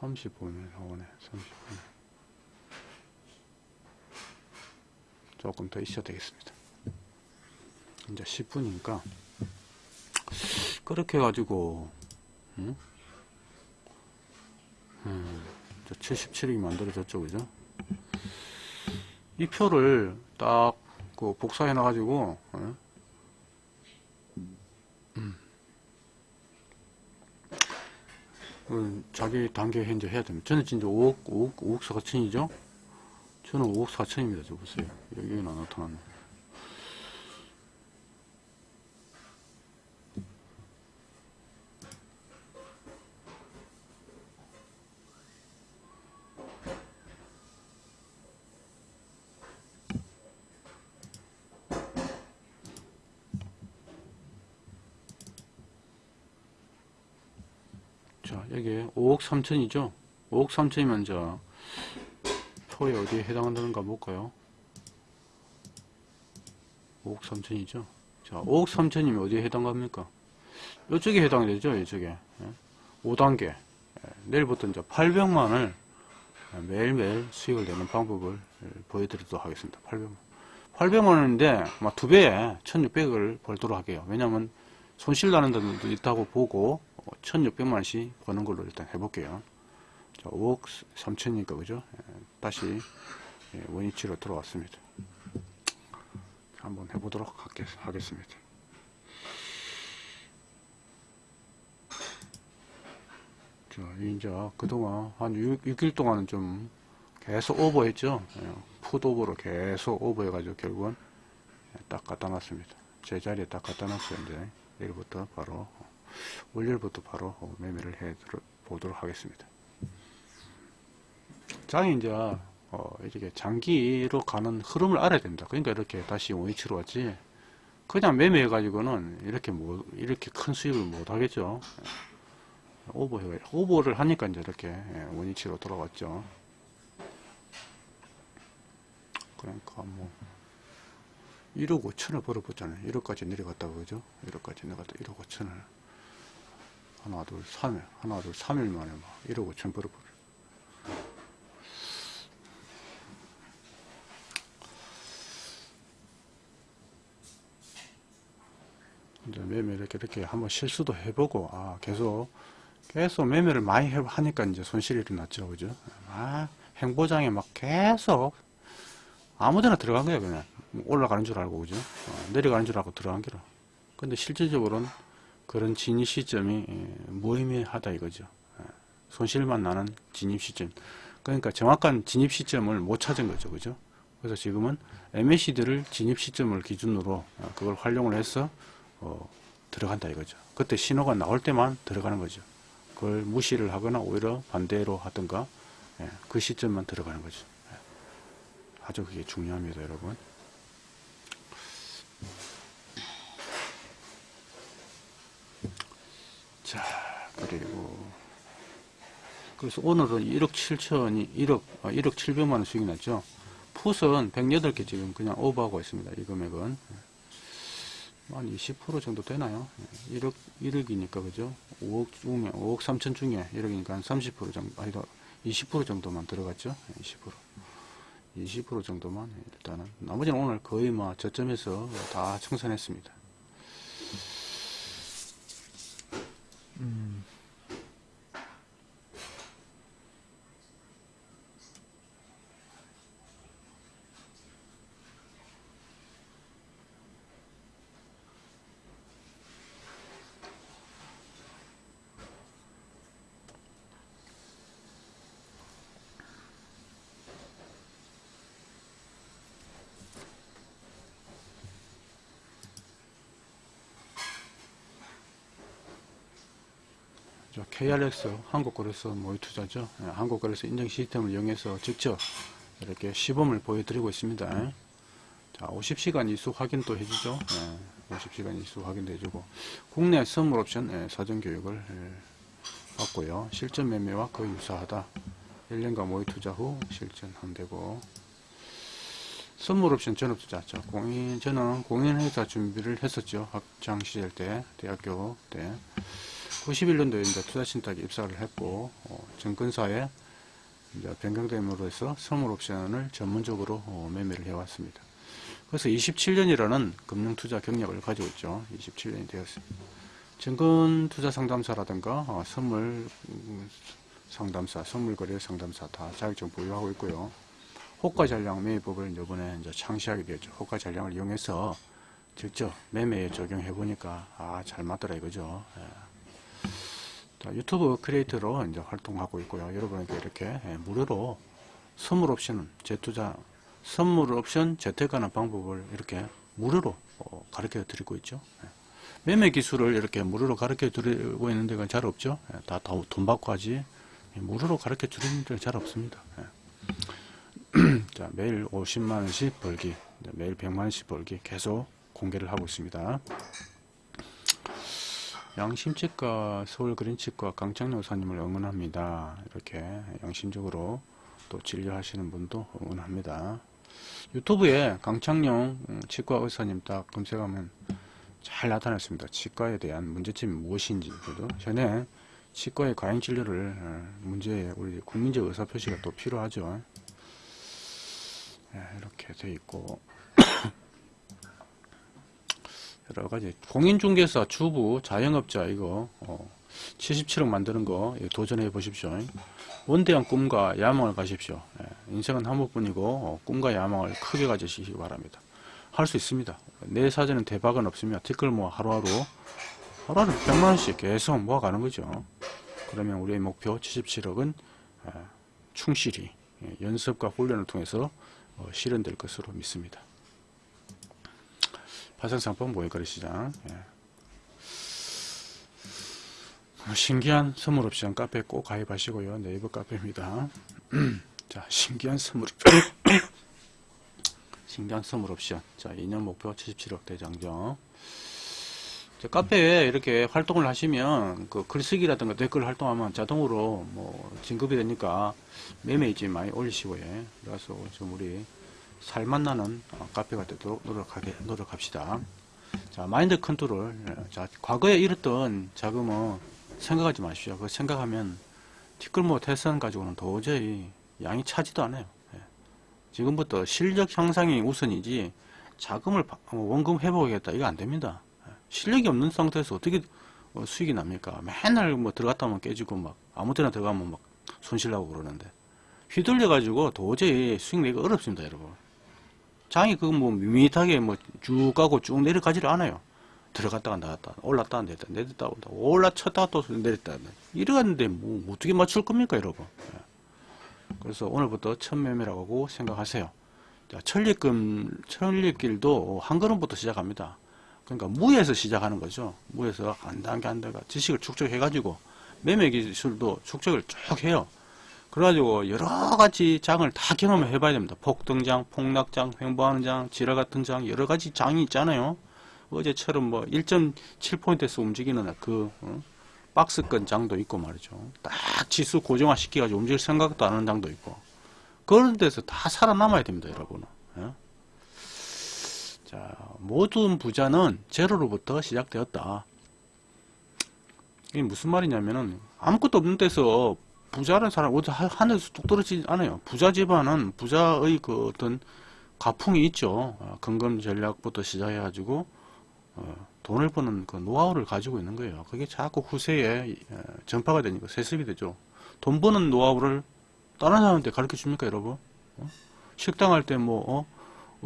30분에 나오네. 30분. 조금 더 있어야 되겠습니다. 이제 10분이니까 그렇게 해가지고 음? 음, 77이 만들어졌죠 그죠 이 표를 딱 그 복사해 놔 가지고 어? 음. 그 자기 단계 현재 해야 됩니다 저는 진짜 5억 5억 5억 4천이죠 저는 5억 4천입니다 저 보세요 여기가 나타나네 자, 여기 5억 3천이죠? 5억 3천이면 저 표에 어디에 해당한다는가 볼까요? 5억 3천이죠? 자, 5억 3천이면 어디에 해당합니까? 이쪽에 해당이 되죠, 이쪽에. 5단계. 예, 내일부터 이제 800만을 매일매일 수익을 내는 방법을 보여드리도록 하겠습니다. 800만. 800만원인데, 막 두 배에 1600을 벌도록 할게요. 왜냐면 손실 나는 데도 있다고 보고 1600만원씩 버는 걸로 일단 해볼게요. 자, 5억 3천이니까 그죠? 예, 다시 예, 원위치로 들어왔습니다. 한번 해보도록 하겠, 하겠습니다. 자, 이제 그동안 한 6, 6일 동안은 좀 계속 오버했죠. 예, 풋 오버로 계속 오버해가지고 결국은 예, 딱 갖다 놨습니다. 제자리에 딱 갖다 놨어요. 이제 내일부터 바로 월요일부터 바로 매매를 해 보도록 하겠습니다. 장이 이제 어, 이렇게 장기로 가는 흐름을 알아야 된다. 그러니까 이렇게 다시 원위치로 왔지. 그냥 매매해 가지고는 이렇게 뭐 이렇게 큰 수익을 못 하겠죠. 오버해 오버를 하니까 이제 이렇게 원위치로 돌아왔죠. 그러니까 뭐 1억 5천을 벌어봤잖아요. 1억까지 내려갔다고 그죠? 1억까지 내려갔다 1억 5천을 하나 둘 3일. 하나 둘 3일 만에 막 1억 5천 벌어버려 이제 매매 이렇게 이렇게 한번 실수도 해보고 아 계속 계속 매매를 많이 해 하니까 이제 손실이 일어났죠. 그죠? 아 행보장에 막 계속 아무데나 들어간 거예요 그냥. 올라가는 줄 알고 그죠? 어, 내려가는 줄 알고 들어간 게라. 근데 실질적으로는 그런 진입 시점이 예, 무의미하다 이거죠. 예, 손실만 나는 진입 시점. 그러니까 정확한 진입 시점을 못 찾은 거죠. 그죠? 그래서 지금은 MACD를 진입 시점을 기준으로 어, 그걸 활용을 해서 어, 들어간다 이거죠. 그때 신호가 나올 때만 들어가는 거죠. 그걸 무시를 하거나 오히려 반대로 하든가 예, 그 시점만 들어가는 거죠. 예. 아주 그게 중요합니다 여러분 자 그리고 그래서 오늘은 1억 7천이 1억 아, 1억 7백만 원 수익이 났죠? 풋은 108개 지금 그냥 오버하고 있습니다 이 금액은. 한 20% 정도 되나요? 1억 1억이니까 그죠? 5억 중에 5억 3천 중에 1억이니까 한 30% 정도 아니다 20% 정도만 들어갔죠? 20% 20% 정도만 일단은. 나머지는 오늘 거의 뭐 저점에서 다 청산했습니다 Mm. 음. 저 KRX 한국거래소 모의 투자죠. 예, 한국거래소 인증 시스템을 이용해서 직접 이렇게 시범을 보여드리고 있습니다. 자, 50시간 이수 확인도 해주죠. 예, 50시간 이수 확인도 해주고 국내 선물 옵션 예, 사전 교육을 예, 받고요. 실전 매매와 거의 유사하다. 1년간 모의 투자 후 실전하면 되고 선물 옵션 전업투자 자, 공인 저는 공인회사 준비를 했었죠. 학창 시절 때 대학교 때 91년도에 이제 투자신탁에 입사를 했고 어, 증권사에 이제 변경됨으로 해서 선물 옵션을 전문적으로 어, 매매를 해왔습니다. 그래서 27년이라는 금융투자 경력을 가지고 있죠. 27년이 되었습니다. 증권투자 상담사라든가 어, 선물 음, 상담사, 선물거래 상담사 다 자격증 보유하고 있고요. 호가 전량 매매법을 이번에 이제 창시하게 되었죠. 호가 전량을 이용해서 직접 매매에 적용해 보니까 아 잘 맞더라 이거죠. 예. 자, 유튜브 크리에이터로 이제 활동하고 있고요. 여러분에게 이렇게 예, 무료로 선물 옵션 재투자 선물 옵션 재택하는 방법을 이렇게 무료로 어, 가르쳐 드리고 있죠. 예. 매매 기술을 이렇게 무료로 가르쳐 드리고 있는 데가 잘 없죠. 예, 다돈 받고 하지 예, 무료로 가르쳐 드리는 데가 잘 없습니다. 예. 자, 매일 50만원씩 벌기, 네, 매일 100만원씩 벌기 계속 공개를 하고 있습니다. 양심치과, 서울그린치과 강창룡 의사님을 응원합니다. 이렇게 양심적으로 또 진료하시는 분도 응원합니다. 유튜브에 강창룡 음, 치과 의사님 딱 검색하면 잘 나타났습니다. 치과에 대한 문제점이 무엇인지. 그죠? 전에 치과의 과잉 진료를 어, 문제에 우리 국민적 의사 표시가 또 필요하죠. 예, 이렇게 돼 있고 여러 가지 공인중개사 주부 자영업자 이거 어, 77억 만드는 거 이거 도전해 보십시오. 원대한 꿈과 야망을 가십시오. 예, 인생은 한 번뿐이고 어, 꿈과 야망을 크게 가지시기 바랍니다. 할 수 있습니다. 내 사전은 대박은 없으며 티끌 모아 하루하루 하루하루 100만 원씩 계속 모아가는 거죠. 그러면 우리의 목표 77억은 충실히 예, 연습과 훈련을 통해서 어, 실현될 것으로 믿습니다. 파생상품 모의거래 시장 예. 어, 신기한 선물 옵션 카페 꼭 가입하시고요. 네이버 카페입니다. 자, 신기한 선물 신기한 선물 옵션. 자, 2년 목표 77억 대장정. 자, 카페에 이렇게 활동을 하시면 그 글쓰기라든가 댓글 활동하면 자동으로 뭐 진급이 되니까 매매 일지 많이 올리시고 예. 그래서 좀 우리 살맛 나는 어, 카페가 되도록 노력하게 노력합시다. 자 마인드 컨트롤. 예. 자 과거에 잃었던 자금은 생각하지 마십시오. 그 생각하면 티끌 모아 태산 가지고는 도저히 양이 차지도 않아요. 예. 지금부터 실력 향상이 우선이지 자금을 바- 어, 원금 회복하겠다 이거 안 됩니다. 예. 실력이 없는 상태에서 어떻게 어, 수익이 납니까? 맨날 뭐 들어갔다 하면 깨지고 막 아무 때나 들어가면 막 손실나고 그러는데 휘둘려 가지고 도저히 수익 내기가 어렵습니다, 여러분. 장이 그뭐 밋밋하게 뭐 쭉 가고 쭉 내려가지를 않아요. 들어갔다가 나갔다, 올랐다 내렸다, 내렸다 온다, 올라쳤다가 또 내렸다. 이래갔는데 뭐 어떻게 맞출 겁니까, 여러분? 예. 그래서 오늘부터 첫 매매라고 생각하세요. 자, 천리금, 천리길도 한 걸음부터 시작합니다. 그러니까 무에서 시작하는 거죠. 무에서 한 단계 한 단계 지식을 축적해 가지고 매매 기술도 축적을 쭉 해요. 그래가지고 여러 가지 장을 다 경험을 해봐야 됩니다. 폭등장, 폭락장, 횡보하는 장, 지랄 같은 장, 여러 가지 장이 있잖아요. 어제처럼 뭐 1.7포인트에서 움직이는 그 어? 박스권 장도 있고 말이죠. 딱 지수 고정화 시켜가지고 움직일 생각도 안 하는 장도 있고. 그런 데서 다 살아남아야 됩니다, 여러분은. 예? 자, 모든 부자는 제로로부터 시작되었다. 이게 무슨 말이냐면은 아무것도 없는 데서 부자라는 사람 어디 하- 하늘에서 뚝 떨어지지 않아요. 부자 집안은 부자의 그 어떤 가풍이 있죠. 어, 근금 전략부터 시작해가지고 어, 돈을 버는 그 노하우를 가지고 있는 거예요. 그게 자꾸 후세에 어, 전파가 되니까 세습이 되죠. 돈 버는 노하우를 다른 사람한테 가르쳐 줍니까, 여러분? 어? 식당 할 때 뭐, 어?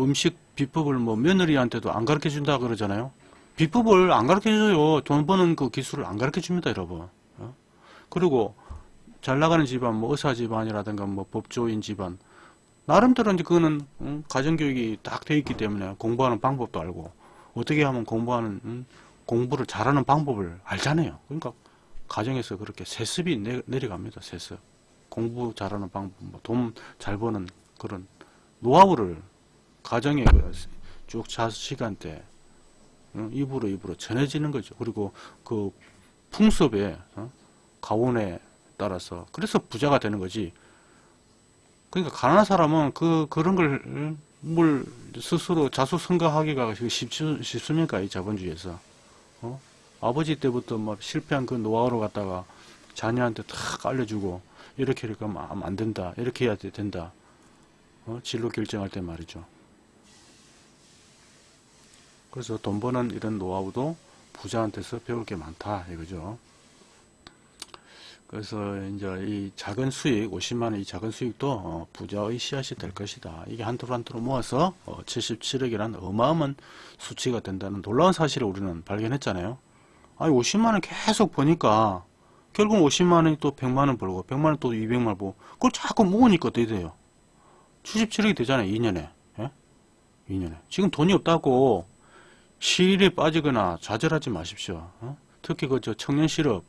음식 비법을 뭐 며느리한테도 안 가르쳐 준다 그러잖아요. 비법을 안 가르쳐 줘요. 돈 버는 그 기술을 안 가르쳐 줍니다, 여러분. 어? 그리고 잘 나가는 집안, 뭐 의사 집안이라든가 뭐 법조인 집안, 나름대로 이제 그거는 음, 가정교육이 딱 돼 있기 때문에 공부하는 방법도 알고 어떻게 하면 공부하는 음, 공부를 잘하는 방법을 알잖아요. 그러니까 가정에서 그렇게 세습이 내, 내려갑니다. 세습. 공부 잘하는 방법, 뭐 돈 잘 버는 그런 노하우를 가정에 그쭉 자시간대 어, 입으로 입으로 전해지는 거죠. 그리고 그 풍습에 어, 가온에 따라서 그래서 부자가 되는 거지. 그러니까 가난한 사람은 그 그런 걸 뭘 스스로 자수성가하기가 쉽, 쉽습니까 이 자본주의에서 어? 아버지 때부터 막 실패한 그 노하우를 갖다가 자녀한테 탁 알려주고 이렇게 이렇게 하면 안 된다 이렇게 해야 된다 어? 진로 결정할 때 말이죠 그래서 돈 버는 이런 노하우도 부자한테서 배울 게 많다 이거죠. 그래서 이제 이 작은 수익 50만 원 이 작은 수익도 어, 부자의 씨앗이 될 것이다. 이게 한토로 한토로 모아서 어, 77억이라는 어마어마한 수치가 된다는 놀라운 사실을 우리는 발견했잖아요. 아니 50만 원 계속 버니까 결국 50만 원이 또 100만 원 벌고 100만 원 또 200만 원 벌고 그걸 자꾸 모으니까 어떻게 돼요? 77억이 되잖아요. 2년에. 예? 2년에. 지금 돈이 없다고 시일에 빠지거나 좌절하지 마십시오. 어? 특히 그 저 청년 실업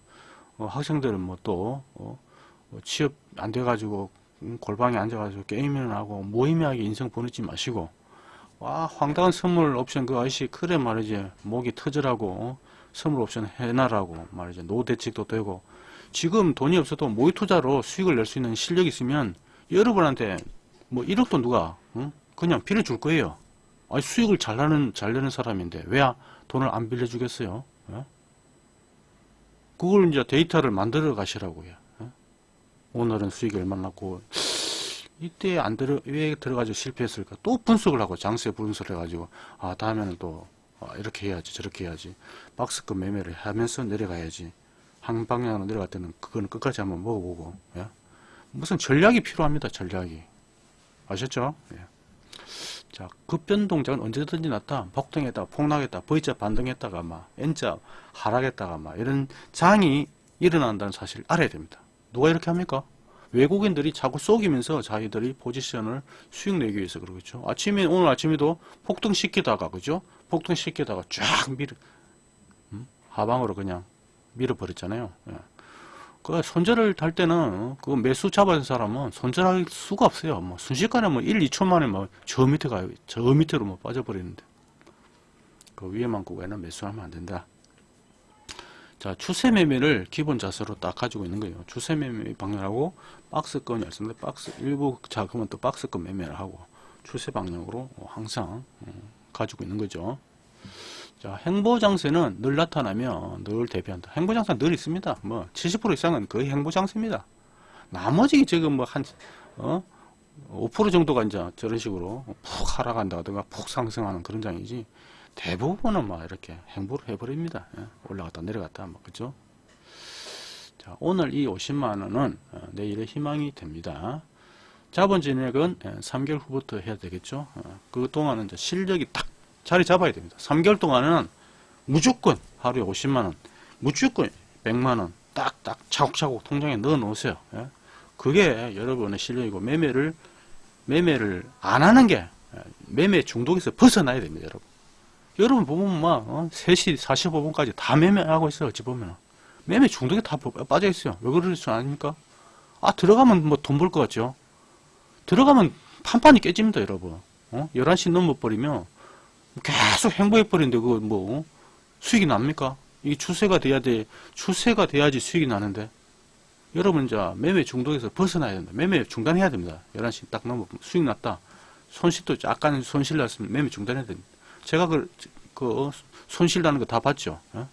어, 학생들은 뭐또 어, 뭐 취업 안 돼가지고 음, 골방에 앉아가지고 게임이나 하고 무의미하게 인생 보내지 마시고 와 황당한 선물 옵션 그 아저씨 그래 말이지 목이 터지라고 어? 선물 옵션 해놔라고 말이지 노 대책도 되고 지금 돈이 없어도 모의 투자로 수익을 낼 수 있는 실력이 있으면 여러분한테 뭐 1억도 누가 응? 그냥 빌려줄 거예요. 아니 수익을 잘 나는 잘 내는 사람인데 왜 돈을 안 빌려주겠어요? 예? 그걸 이제 데이터를 만들어 가시라고요. 예? 오늘은 수익이 얼마나 났고 이때 안 들어 왜 들어가지고 실패했을까? 또 분석을 하고 장세 분석을 해가지고 아 다음에는 또 아, 이렇게 해야지 저렇게 해야지 박스급 매매를 하면서 내려가야지 한 방향으로 내려갈 때는 그거는 끝까지 한번 먹어보고 예? 무슨 전략이 필요합니다. 전략이 아셨죠? 예. 자, 급변 동작은 언제든지 나타. 폭등했다가 폭락했다. V자 반등했다가 막 N자 하락했다가 막 이런 장이 일어난다는 사실을 알아야 됩니다. 누가 이렇게 합니까? 외국인들이 자꾸 속이면서 자기들이 포지션을 수익 내기 위해서 그러겠죠. 아침에 오늘 아침에도 폭등시키다가 그죠? 폭등시키다가 쫙 밀어 음? 하방으로 그냥 밀어버렸잖아요. 예. 그 손절을 달 때는 그 매수 잡아준 사람은 손절할 수가 없어요. 뭐 순식간에 뭐 1, 2초 만에 뭐 저 밑에 가요. 저 밑으로 뭐 빠져버리는데. 그 위에만 구간에는 매수하면 안 된다. 자, 추세 매매를 기본 자세로 딱 가지고 있는 거예요. 추세 매매 방향하고 박스권이 있습니다. 박스 일부 자금은 또 박스권 매매를 하고 추세 방향으로 항상 어, 가지고 있는 거죠. 자, 행보장세는 늘 나타나면 늘 대비한다. 행보장세 늘 있습니다. 뭐, 70% 이상은 거의 행보장세입니다. 나머지 지금 뭐 한, 어? 5% 정도가 이제 저런 식으로 푹 하락한다든가 푹 상승하는 그런 장이지 대부분은 막 이렇게 행보를 해버립니다. 예? 올라갔다 내려갔다 뭐 그죠? 자 오늘 이 50만 원은 어, 내일의 희망이 됩니다. 자본 진액은 3개월 후부터 해야 되겠죠. 어, 그 동안은 이제 실력이 딱 자리 잡아야 됩니다. 3개월 동안은 무조건 하루에 50만원, 무조건 100만원 딱딱 차곡차곡 통장에 넣어 놓으세요. 예? 그게 여러분의 실력이고 매매를 매매를 안 하는 게 예, 매매 중독에서 벗어나야 됩니다, 여러분. 여러분 보면 막 어? 3시 45분까지 다 매매하고 있어요, 어찌 보면. 매매 중독에 다 빠져 있어요. 왜 그러는 줄 아닙니까? 아, 들어가면 뭐 돈 벌 것 같죠? 들어가면 판판이 깨집니다, 여러분. 어? 11시 넘어버리면 계속 행보해 버리는데 그거 뭐 어? 수익이 납니까? 이 추세가 돼야 돼. 추세가 돼야지 수익이 나는데. 여러분 이제 매매 중독에서 벗어나야 된다. 매매 중단해야 됩니다. 11시 딱 넘어 수익 났다. 손실도 약간 손실 났으면 매매 중단해야 됩니다. 제가 그, 그 손실 나는 거 다 봤죠. 어?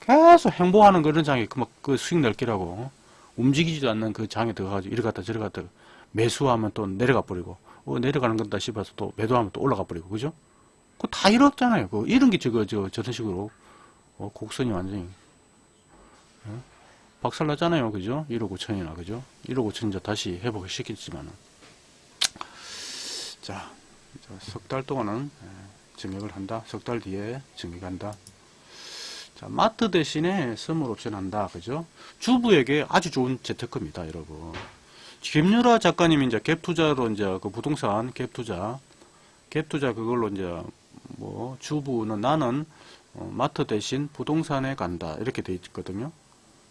계속 행보하는 그런 장에 그, 막, 그 수익 낼기라고 어? 움직이지도 않는 그 장에 들어가가지고 이리 갔다 저리 갔다 매수하면 또 내려가 버리고 어, 내려가는 건다 싶어서 또 매도하면 또 올라가 버리고 그죠? 그다 잃었잖아요. 그 이런 게 저거 저 저런 식으로 어, 곡선이 완전히 어? 박살났잖아요. 그죠? 1억 5천이나 그죠? 1억 5천 이제 다시 회복을 시켰지만은 자, 석 달 동안은 예, 증액을 한다. 석 달 뒤에 증액한다. 자, 마트 대신에 선물 옵션 한다. 그죠? 주부에게 아주 좋은 재테크입니다, 여러분. 김유라 작가님이 이제 갭 투자로 이제 그 부동산 갭 투자 갭 투자 그걸로 이제 뭐 주부는 나는 어, 마트 대신 부동산에 간다 이렇게 돼 있거든요.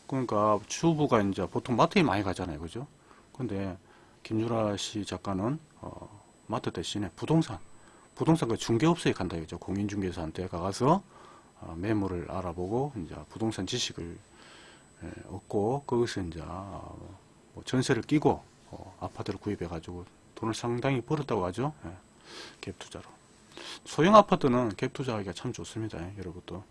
그러니까 주부가 이제 보통 마트에 많이 가잖아요, 그죠? 근데 김유라 씨 작가는 어, 마트 대신에 부동산, 부동산 그 중개업소에 간다 이죠. 공인중개사한테 가서 어, 매물을 알아보고 이제 부동산 지식을 에, 얻고 거기서 이제 어, 뭐 전세를 끼고 어, 아파트를 구입해 가지고 돈을 상당히 벌었다고 하죠. 예, 갭 투자로. 소형 아파트는 갭 투자하기가 참 좋습니다. 여러분도.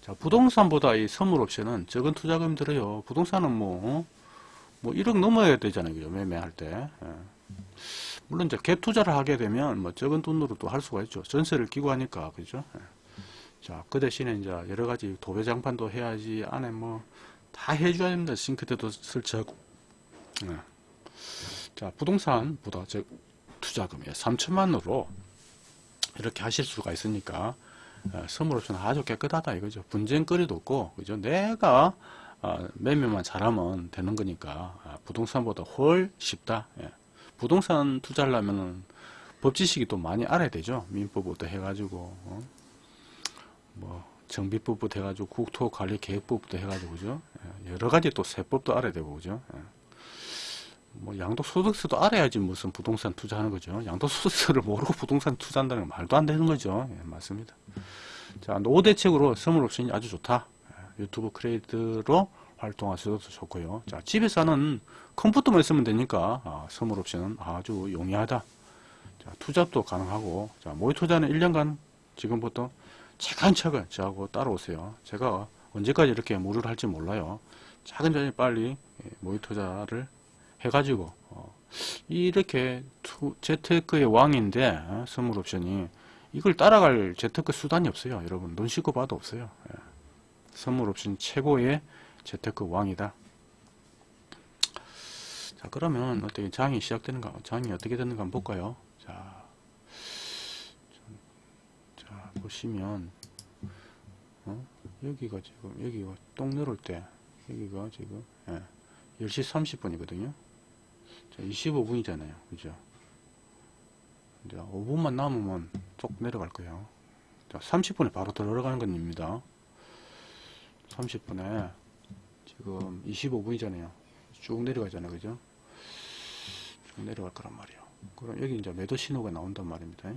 자, 부동산보다 이 선물 옵션은 적은 투자금 들어요. 부동산은 뭐, 어? 뭐 1억 넘어야 되잖아요. 그죠? 매매할 때. 예. 물론 이제 갭 투자를 하게 되면 뭐 적은 돈으로도 할 수가 있죠. 전세를 끼고 하니까 그죠. 예. 자, 그 대신에 이제 여러 가지 도배 장판도 해야지 안에 뭐 다 해줘야 됩니다. 싱크대도 설치하고. 예. 자, 부동산보다 즉 투자금이 3천만으로 이렇게 하실 수가 있으니까 어, 선물옵션 아주 깨끗하다 이거죠. 분쟁거리도 없고 그죠. 내가 어, 매매만 잘하면 되는 거니까 아, 부동산보다 훨 쉽다. 예. 부동산 투자하려면은 법 지식이 또 많이 알아야 되죠. 민법부터 해가지고 어? 뭐 정비법부터 해가지고 국토관리계획법부터 해가지고 그죠. 예. 여러 가지 또 세법도 알아야 되고 그죠. 예. 뭐 양도소득세도 알아야지 무슨 부동산 투자하는 거죠. 양도소득세를 모르고 부동산 투자한다는 건 말도 안 되는 거죠. 예, 맞습니다. 자, 노후 대책으로 선물옵션이 아주 좋다. 예, 유튜브 크레이드로 활동하셔도 좋고요. 자, 집에서 하는 컴퓨터만 있으면 되니까 아, 선물옵션은 아주 용이하다. 자, 투잡도 가능하고 자, 모의 투자는 1년간 지금부터 차근차근 저하고 따라오세요. 제가 언제까지 이렇게 무료를 할지 몰라요. 차근차근 빨리 예, 모의 투자를 해가지고 어, 이렇게 투, 재테크의 왕인데 어, 선물 옵션이 이걸 따라갈 재테크 수단이 없어요. 여러분 눈 씻고 봐도 없어요. 예. 선물 옵션 최고의 재테크 왕이다. 자 그러면 어떻게 장이 시작되는가 장이 어떻게 되는가 한번 볼까요? 자, 자 보시면 어? 여기가 지금 여기가 똥 내려올 때 여기가 지금 예, 10시 30분이거든요. 자, 25분이잖아요. 그죠? 이제 5분만 남으면 쭉 내려갈 거예요. 자, 30분에 바로 들어가는 겁니다. 30분에 지금 25분이잖아요. 쭉 내려가잖아요. 그죠? 쭉 내려갈 거란 말이에요. 그럼 여기 이제 매도 신호가 나온단 말입니다.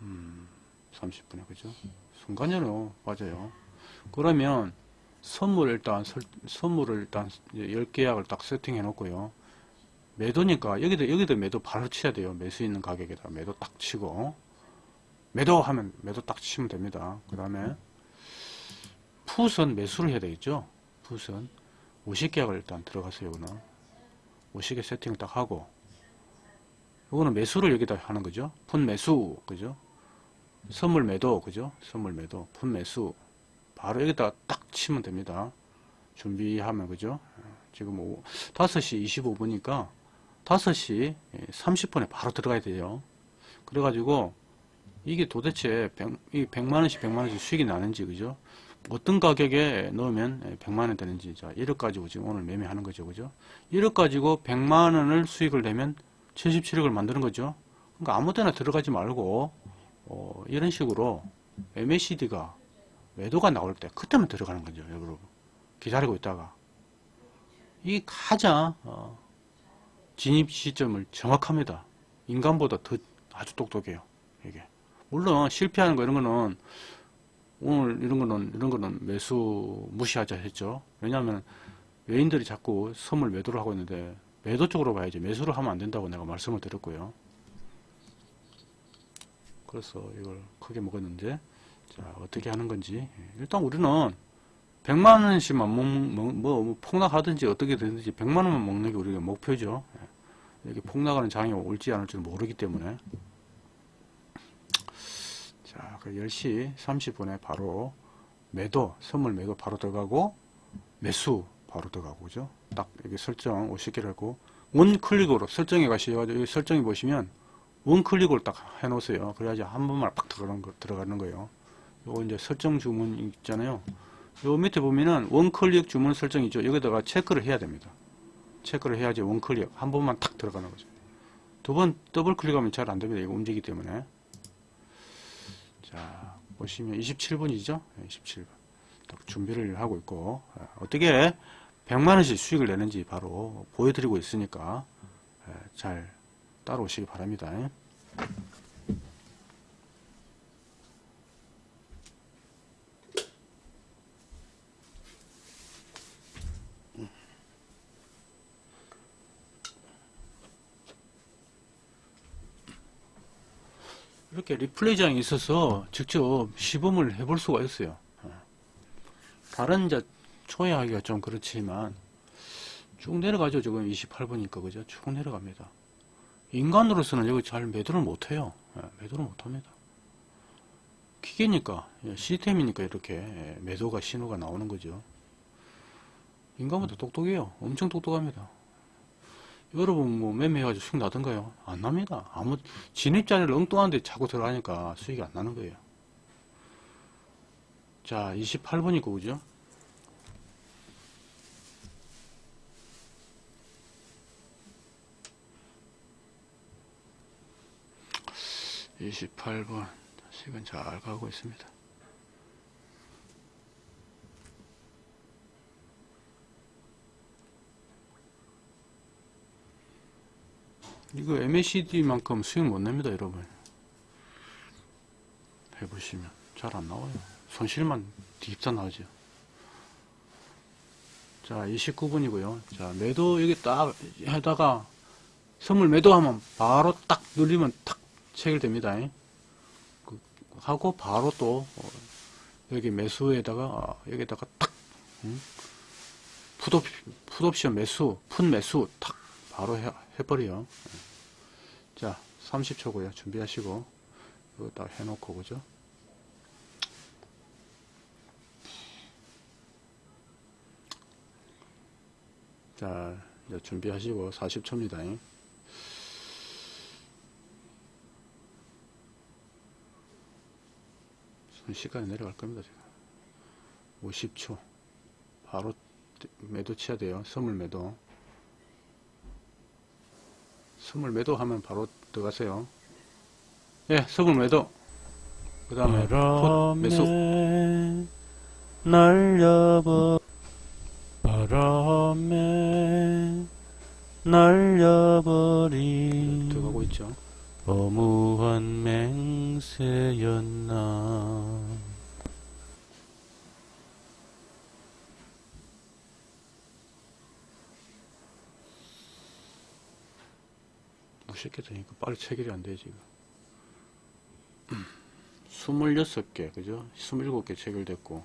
음, 30분에 그죠? 순간적으로 맞아요. 그러면 선물 일단 설, 선물을 일단 10계약을 딱 세팅해 놓고요. 매도니까 여기도 여기도 매도 바로 쳐야 돼요. 매수 있는 가격에다 매도 딱 치고 매도 하면 매도 딱 치면 됩니다. 그 다음에 풋은 매수를 해야 되겠죠. 풋은 50계약을 일단 들어가세요. 이거는 50개 세팅을 딱 하고 이거는 매수를 여기다 하는 거죠. 풋 매수 그죠. 선물 매도 그죠. 선물 매도 풋 매수 바로 여기다 딱 치면 됩니다. 준비하면 그죠? 지금 오, 5시 25분이니까 5시 30분에 바로 들어가야 돼요. 그래가지고 이게 도대체 100, 100만원씩 100만원씩 수익이 나는지 그죠? 어떤 가격에 넣으면 100만원 되는지 자 1억 가지고 지금 오늘 매매하는 거죠. 그죠? 1억 가지고 100만원을 수익을 내면 77억을 만드는 거죠. 그러니까 아무 데나 들어가지 말고 어, 이런 식으로 MACD가 매도가 나올 때 그때만 들어가는 거죠 여러분 기다리고 있다가. 이 가장 어, 진입 시점을 정확합니다. 인간보다 더 아주 똑똑해요 이게. 물론 실패하는 거 이런 거는 오늘 이런 거는 이런 거는 매수 무시하자 했죠. 왜냐하면 외인들이 자꾸 선물 매도를 하고 있는데 매도 쪽으로 봐야지. 매수를 하면 안 된다고 내가 말씀을 드렸고요. 그래서 이걸 크게 먹었는데 자, 어떻게 하는 건지. 예, 일단 우리는 100만 원씩만 먹, 뭐, 뭐, 폭락하든지 어떻게 되든지 100만 원만 먹는 게 우리가 목표죠. 예, 이렇게 폭락하는 장이 올지 않을지 모르기 때문에. 자, 그 10시 30분에 바로 매도, 선물 매도 바로 들어가고, 매수 바로 들어가고, 그죠? 딱 여기 설정 50개를 하고, 원 클릭으로 설정해 가셔가지고, 여기 설정해 보시면, one click으로 딱 해놓으세요. 그래야지 한 번만 팍 들어가는, 거, 들어가는 거예요. 요 이제 설정 주문 있잖아요. 요 밑에 보면은 one click 주문 설정이죠. 여기다가 체크를 해야 됩니다. 체크를 해야지 one click 한 번만 탁 들어가는 거죠. 두 번 더블 클릭하면 잘 안 됩니다. 이거 움직이기 때문에. 자, 보시면 27분이죠. 27분. 딱 준비를 하고 있고, 어떻게 100만원씩 수익을 내는지 바로 보여드리고 있으니까 잘 따라오시기 바랍니다. 이렇게 리플레이 장이 있어서 직접 시범을 해볼 수가 있어요. 어. 다른 이제 초회하기가 좀 그렇지만 쭉 내려가죠. 지금 28분이니까 그죠? 쭉 내려갑니다. 인간으로서는 여기 잘 매도를 못해요. 예, 매도를 못합니다. 기계니까 예, 시스템이니까 이렇게 예, 매도가 신호가 나오는 거죠. 인간보다 똑똑해요. 엄청 똑똑합니다. 여러분 뭐 매매해가지고 수익 나던가요? 안 납니다. 아무 진입자리를 엉뚱한데 자꾸 들어가니까 수익이 안 나는 거예요. 자 28번이고 그죠? 28번 시간 잘 가고 있습니다. 이거 MACD만큼 수익 못 냅니다, 여러분. 해보시면 잘 안 나와요. 손실만 딥사 나오죠. 자, 29분이고요. 자, 매도 여기 딱 하다가 선물 매도하면 바로 딱 눌리면 탁 체결됩니다. 그, 하고 바로 또 어, 여기 매수에다가 어, 여기다가 탁 음? 풋옵, 풋옵션 매수, 풋 매수 탁 바로 해, 해버려요. 자, 30초고요. 준비하시고 이거 딱 해놓고 그죠? 자, 이제 준비하시고 40초입니다. 순식간에 내려갈 겁니다. 지금 50초 바로 매도 쳐야 돼요. 선물 매도 선물 매도 하면 바로 들어가세요. 예, 선물 매도 그 다음에 풋 매수 날려버 바람에 날려버린 들어가고 있죠. 어무한 맹세였나 무섭게 되니까 빨리 체결이 안 돼, 지금. 26개, 그죠? 27개 체결됐고.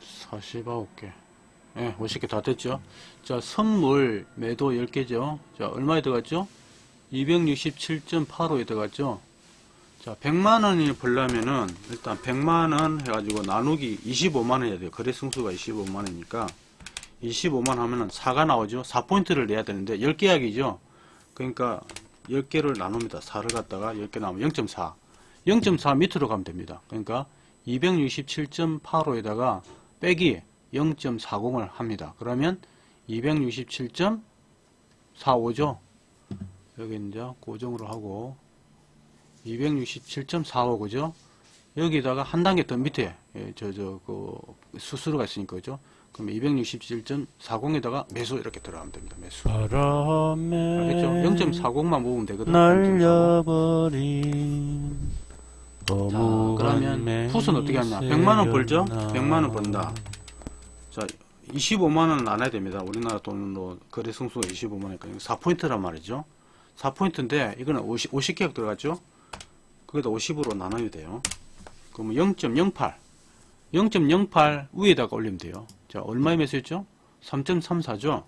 사십아홉 개. 예, 50개 다 됐죠? 자, 선물 매도 10개죠? 자, 얼마에 들어갔죠? 267.85에 들어갔죠. 자, 100만원을 벌려면은, 일단 100만원 해가지고 나누기 25만원 해야 돼요. 거래 승수가 25만원이니까. 25만 하면은 4가 나오죠. 4포인트를 내야 되는데, 10개 약이죠. 그러니까, 10개를 나눕니다. 4를 갖다가 10개 나오면 0.4. 0.4 밑으로 가면 됩니다. 그러니까, 267.85에다가 빼기 0.40을 합니다. 그러면 267.45죠. 여기 이제 고정으로 하고 267.45 그죠? 여기다가 한 단계 더 밑에 예, 저저 그 수수료가 있으니까 그죠? 그럼 267.40에다가 매수 이렇게 들어가면 됩니다. 매수. 바람에 알겠죠? 0.40만 모으면 되거든요. 0.40. 날려버린 자, 그러면 풋은 어떻게 하냐? 100만 원 벌죠? 100만 원 번다. 자, 25만 원은 안 해야 됩니다. 우리나라 돈으로 거래 승수가 25만 원이니까 4포인트란 말이죠. 4포인트인데 이거는 50, 50개가 들어갔죠? 그게다 50으로 나눠야 돼요. 그러면 0.08 0.08 위에다가 올리면 돼요. 자, 얼마에 매수했죠? 3.34죠?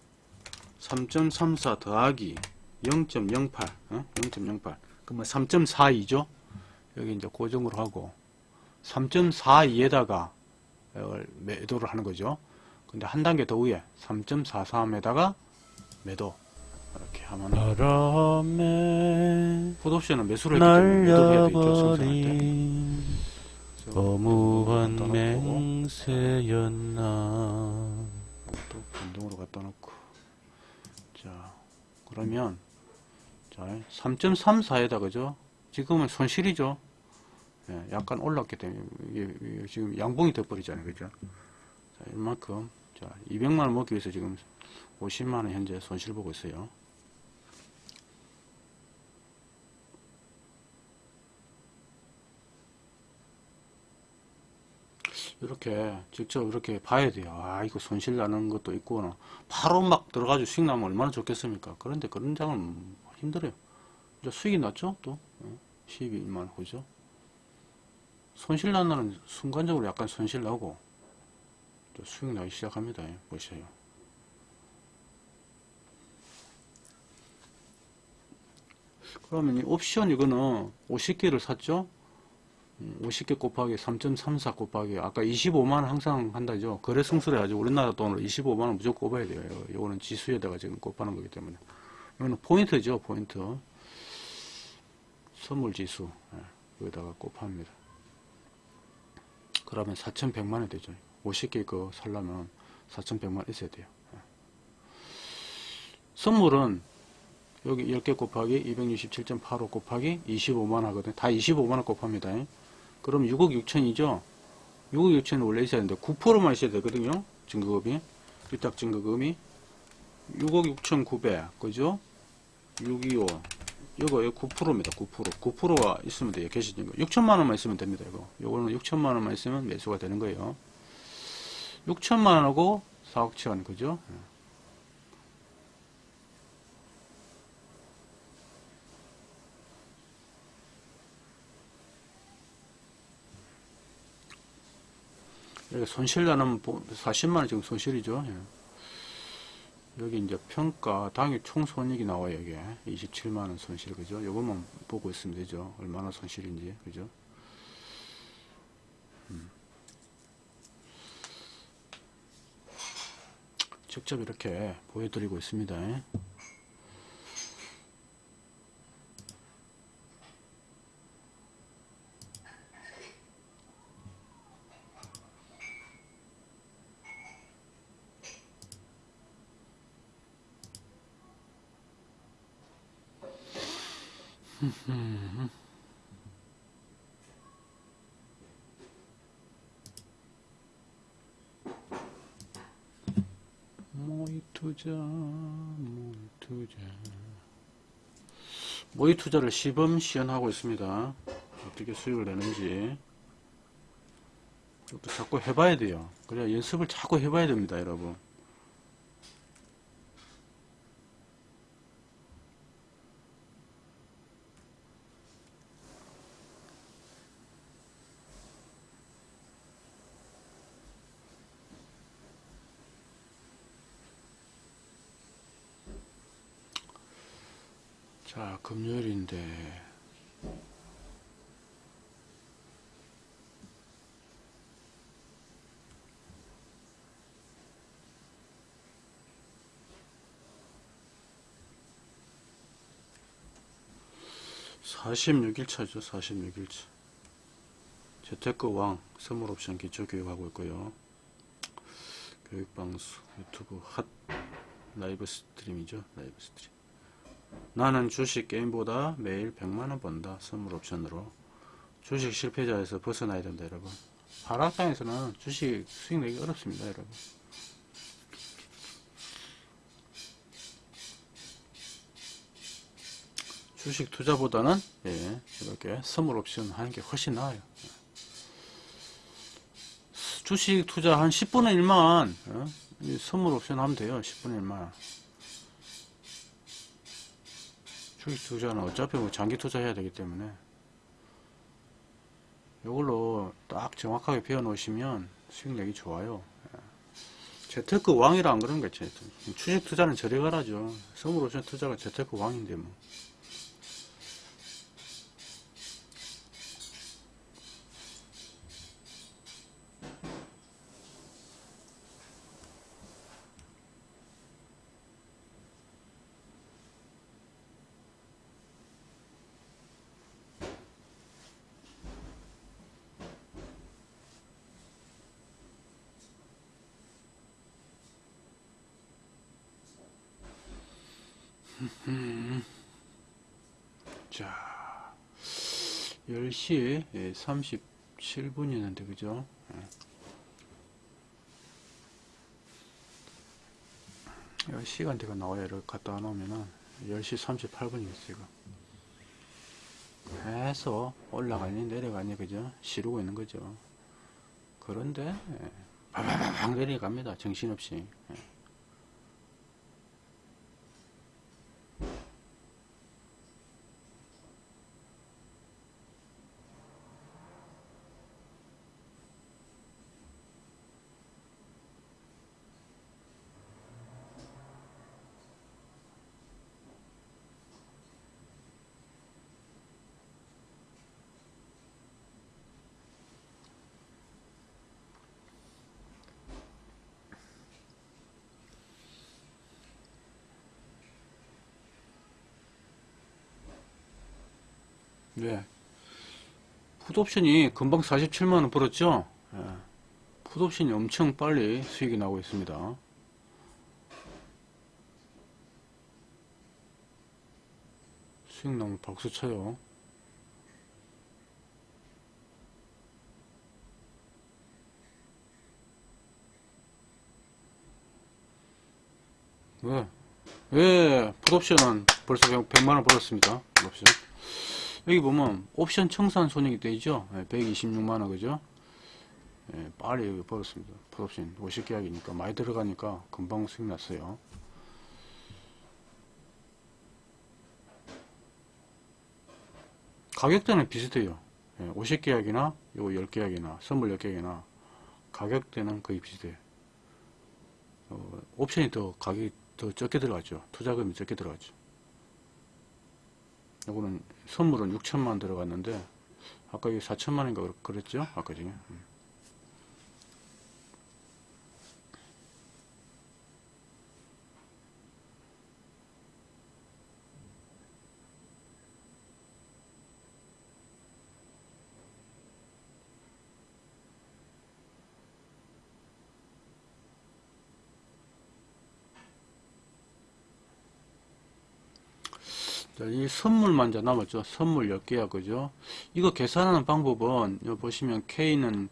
3.34 더하기 0.08 어? 0.08 그러면 3.42죠? 여기 이제 고정으로 하고 3.42에다가 매도를 하는 거죠. 근데 한 단계 더 위에 3.43에다가 매도 이렇게 하면 바람에 풋옵션은 매수를. 날려버린 어무한 놓고 맹세였나 또 변동으로 갖다 놓고 자 그러면 자 3.34에다 그죠? 지금은 손실이죠. 예, 약간 올랐기 때문에 이게, 이게 지금 양봉이 돼버리잖아요, 그죠? 자, 이만큼 자 200만 원 먹기 위해서 지금 50만 원 현재 손실 보고 있어요. 이렇게 직접 이렇게 봐야 돼요. 아, 이거 손실 나는 것도 있구나. 바로 막 들어가지고 수익 나면 얼마나 좋겠습니까? 그런데 그런 장은 힘들어요. 이제 수익이 났죠? 또. 어, 12만 그죠? 손실 난다는 순간적으로 약간 손실 나고 또 수익 나기 시작합니다. 예, 보세요. 그러면 이 옵션 이거는 50개를 샀죠? 음, 50개 곱하기 3.34 곱하기 아까 25만원 항상 한다죠. 거래 승수를 해가지고 우리나라 돈으로 25만원 무조건 곱아야 돼요. 이거는 지수에다가 지금 곱하는 거기 때문에. 이거는 포인트죠. 포인트. 선물 지수. 예, 여기다가 곱합니다. 그러면 4,100만원 되죠. 50개 거 살려면 4,100만원 있어야 돼요. 예. 선물은 여기 10개 곱하기 267.85 곱하기 25만 하거든요. 다 25만원 곱합니다. 그럼 6억 6천이죠? 6억 6천은 원래 있어야 되는데 9%만 있어야 되거든요. 증거금이. 위탁 증거금이. 6억 6천 9백. 그죠? 625. 이거 9%입니다. 9%. 9%가 있으면 돼요. 계시진 거. 6천만 원만 있으면 됩니다. 이거. 요거는 6천만 원만 있으면 매수가 되는 거예요. 6천만 원하고 4억 천. 그죠? 여기 손실 나는 40만 원 지금 손실이죠. 예. 여기 이제 평가 당일 총 손익이 나와요. 이게 27만 원 손실 그죠? 요것만 보고 있으면 되죠. 얼마나 손실인지 그죠? 음. 직접 이렇게 보여드리고 있습니다. 예. 모의 투자, 모의 투자. 모의 투자를 시범 시연하고 있습니다. 어떻게 수익을 내는지. 이것도 자꾸 해봐야 돼요. 그래야 연습을 자꾸 해봐야 됩니다, 여러분. 자, 금요일인데. 사십육 일차죠 46일차. 재테크 왕, 선물 옵션 기초 교육하고 있고요. 교육방수, 유튜브 핫 live stream이죠. live stream. 나는 주식 게임보다 매일 100만원 번다. 선물 옵션으로. 주식 실패자에서 벗어나야 된다, 여러분. 하락장에서는 주식 수익 내기 어렵습니다, 여러분. 주식 투자보다는, 예, 이렇게 선물 옵션 하는 게 훨씬 나아요. 주식 투자 한 10분의 1만, 어? 이 선물 옵션 하면 돼요. 10분의 1만. 주식 투자는 어차피 뭐 장기 투자해야 되기 때문에 이걸로 딱 정확하게 배워 놓으시면 수익 내기 좋아요. 예. 재테크 왕이라 안 그런 거지. 주식 투자는 저리 가라죠. 선물 옵션 투자가 재테크 왕인데 뭐. 자, 10시 37분이었는데, 그죠? 예. 시간대가 나와요. 이렇게 갖다 놓으면은 10시 38분이겠어요, 지금. 계속 올라가니 내려가니, 그죠? 시르고 있는 거죠. 그런데, 예, 바바바박 내려갑니다. 정신없이. 네. 풋옵션이 금방 47만원 벌었죠? 예. 풋옵션이 엄청 빨리 수익이 나고 있습니다. 수익 나면 박수 쳐요. 왜? 왜 풋옵션은 벌써 100만원 벌었습니다. 풋옵션. 여기 보면 옵션 청산 손익이 되죠? 126만원 그죠? 예, 빨리 여기 벌었습니다. 풋옵션 50계약이니까 많이 들어가니까 금방 수익 났어요. 가격대는 비슷해요. 50계약이나 요 10계약이나 선물 10계약이나 가격대는 거의 비슷해요. 어, 옵션이 더 가격이 더 적게 들어가죠. 투자금이 적게 들어가죠. 요거는 선물은 6천만 들어갔는데 아까 이게 4천만인가 그랬죠? 아까 중에 자, 이 선물만 이제 남았죠. 선물 10개야, 그죠? 이거 계산하는 방법은, 보시면 K는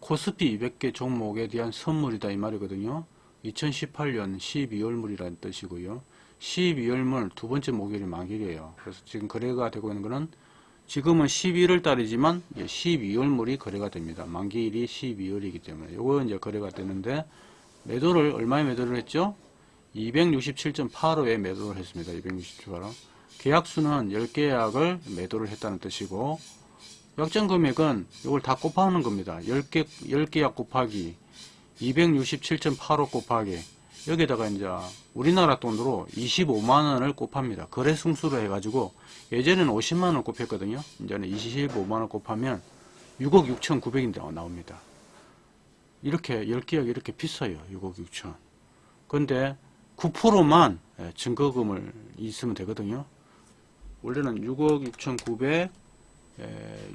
코스피 200개 종목에 대한 선물이다, 이 말이거든요. 2018년 12월물이라는 뜻이고요. 12월물 두 번째 목요일이 만기이에요. 그래서 지금 거래가 되고 있는 거는 지금은 11월 달이지만 12월물이 거래가 됩니다. 만기일이 12월이기 때문에 요거 이제 거래가 되는데 매도를 얼마에 매도를 했죠? 267.85에 매도를 했습니다. 267.85. 계약수는 10계약을 매도를 했다는 뜻이고 역전 금액은 이걸 다 곱하는 겁니다. 10개, 10계약 곱하기 267.85 곱하기 여기다가 이제 우리나라 돈으로 25만원을 곱합니다. 거래 승수로 해가지고 예전에는 50만원 곱했거든요. 이제는 25만원 곱하면 6억 6천9백인데 나옵니다. 이렇게 10계약 이렇게 비싸요. 6억 6천. 근데 9%만 증거금을 있으면 되거든요. 원래는 6억 6,900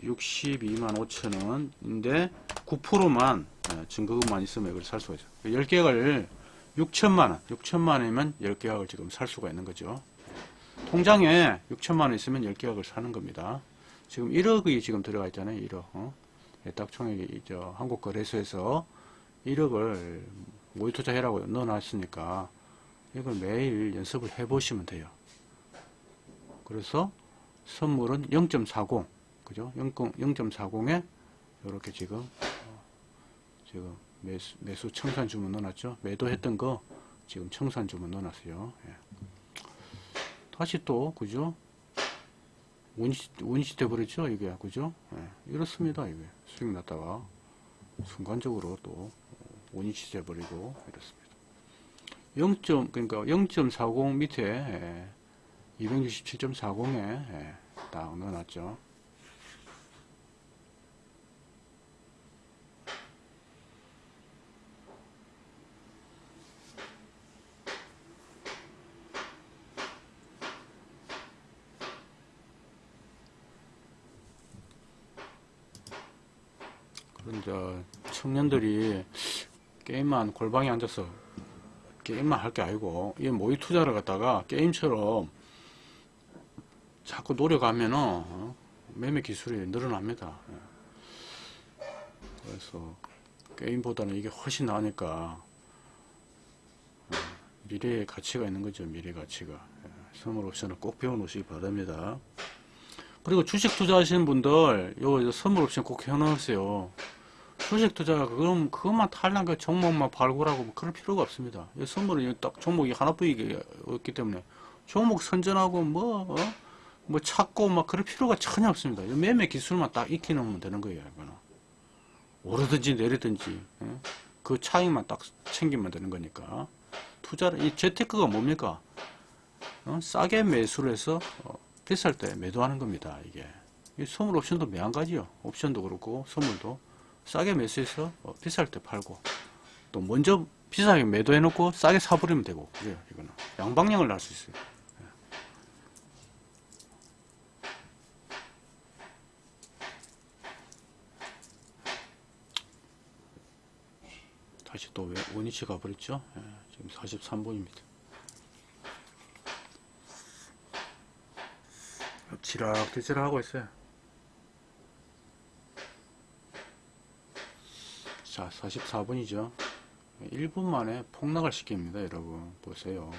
62만 5천 원인데 9%만 증거금만 있으면 이걸 살 수가 있죠. 10개를 6천만 원, 6천만 원이면 10개약을 지금 살 수가 있는 거죠. 통장에 6천만 원 있으면 10개약을 사는 겁니다. 지금 1억이 지금 들어가 있잖아요. 1억. 어? 딱 총액이 저 한국거래소에서 1억을 모의 투자해라고 넣어놨으니까 이걸 매일 연습을 해보시면 돼요. 그래서 선물은 0.40 그죠? 0.40에 이렇게 지금 어, 지금 매수, 매수 청산 주문 넣어놨죠? 매도했던 거 지금 청산 주문 넣어놨어요. 예. 다시 또 그죠? 원시 원시 돼버렸죠 이게 그죠? 예. 이렇습니다 이게 수익 났다가 순간적으로 또 원위치 돼버리고 이렇습니다. 0. 그러니까 0.40 밑에 예. 267.40에 예, 딱 넣어놨죠. 그런 이제 청년들이 게임만 골방에 앉아서 게임만 할 게 아니고 이 모의 투자를 갖다가 게임처럼 자꾸 노력하면은 어, 매매 기술이 늘어납니다. 예. 그래서 게임보다는 이게 훨씬 나으니까 어, 미래의 가치가 있는 거죠. 미래 가치가. 예. 선물 옵션을 꼭 배워놓으시기 바랍니다. 그리고 주식 투자하시는 분들 요 선물 옵션 꼭 해놓으세요. 주식 투자 그럼 그것만 탈락 그 종목만 발굴하고 뭐 그럴 필요가 없습니다. 이 선물은 딱 종목이 하나뿐이기 때문에 종목 선전하고 뭐 어? 뭐 찾고 막 그럴 필요가 전혀 없습니다. 매매 기술만 딱 익히 놓으면 되는 거예요. 이거는. 오르든지 내리든지 예? 그 차익만 딱 챙기면 되는 거니까 투자를 이 재테크가 뭡니까? 어? 싸게 매수를 해서 어, 비쌀 때 매도하는 겁니다. 이게 이 선물 옵션도 매한가지요. 옵션도 그렇고 선물도 싸게 매수해서 어, 비쌀 때 팔고 또 먼저 비싸게 매도해 놓고 싸게 사버리면 되고 그래요. 이거는 양방향을 날 수 있어요. 다시 또 왜- 원위치 가버렸죠? 예, 지금 43분입니다. 지락대지락 하고 있어요. 자, 44분이죠. 1분 만에 폭락을 시킵니다, 여러분. 보세요.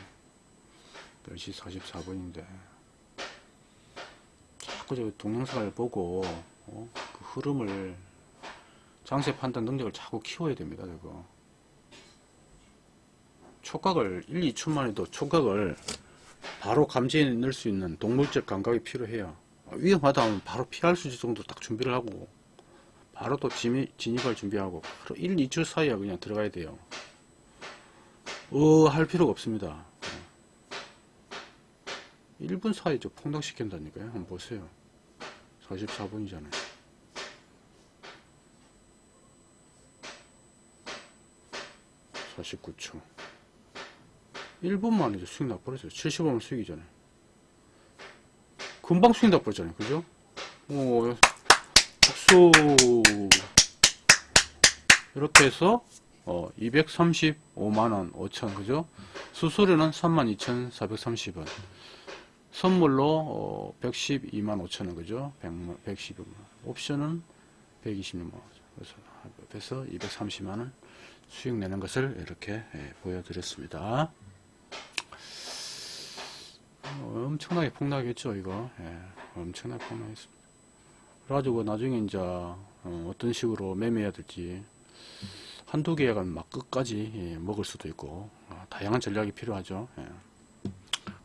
10시 44분인데. 자꾸 저 동영상을 보고, 어? 그 흐름을, 장세 판단 능력을 자꾸 키워야 됩니다, 저거. 촉각을, 1, 2초 만에도 촉각을 바로 감지해 낼수 있는 동물적 감각이 필요해요. 어, 위험하다 하면 바로 피할 수 있을 정도 딱 준비를 하고, 바로 또 진입, 진입할 준비하고, 바로 1, 2초 사이에 그냥 들어가야 돼요. 어, 할 필요가 없습니다. 1분 사이에 저 폭락시킨다니까요. 한번 보세요. 44분이잖아요. 사십구 초 1분 만에 이제 수익 나버렸어요. 75만 수익이잖아요. 금방 수익 나버렸잖아요. 그죠? 오, 박수! 이렇게 해서, 어, 235만원 5천, 그죠? 수수료는 32,430원. 선물로, 어, 112만 5천원, 그죠? 100만, 112만. 옵션은 126만 원. 그래서, 합해서 230만원 수익 내는 것을 이렇게 예, 보여드렸습니다. 어, 엄청나게 폭락했죠, 이거. 예, 엄청나게 폭락했습니다. 그래가지고 나중에 이제 어, 떤 식으로 매매해야 될지 한두 개가 막 끝까지 예, 먹을 수도 있고 어, 다양한 전략이 필요하죠. 예.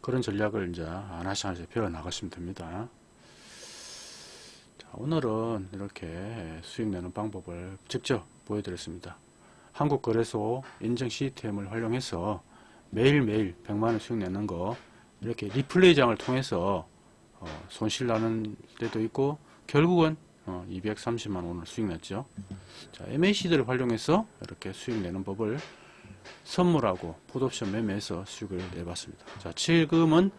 그런 전략을 이제 하나씩 하나씩 배워 나가시면 됩니다. 자, 오늘은 이렇게 수익 내는 방법을 직접 보여드렸습니다. 한국거래소 인증 시스템을 활용해서 매일매일 100만원 수익 내는 거 이렇게 리플레이장을 통해서 어, 손실 나는 데도 있고 결국은 어, 230만 원을 수익 냈죠. 자, MAC들을 활용해서 이렇게 수익 내는 법을 선물하고 풋옵션 매매해서 수익을 내봤습니다. 자, 지금은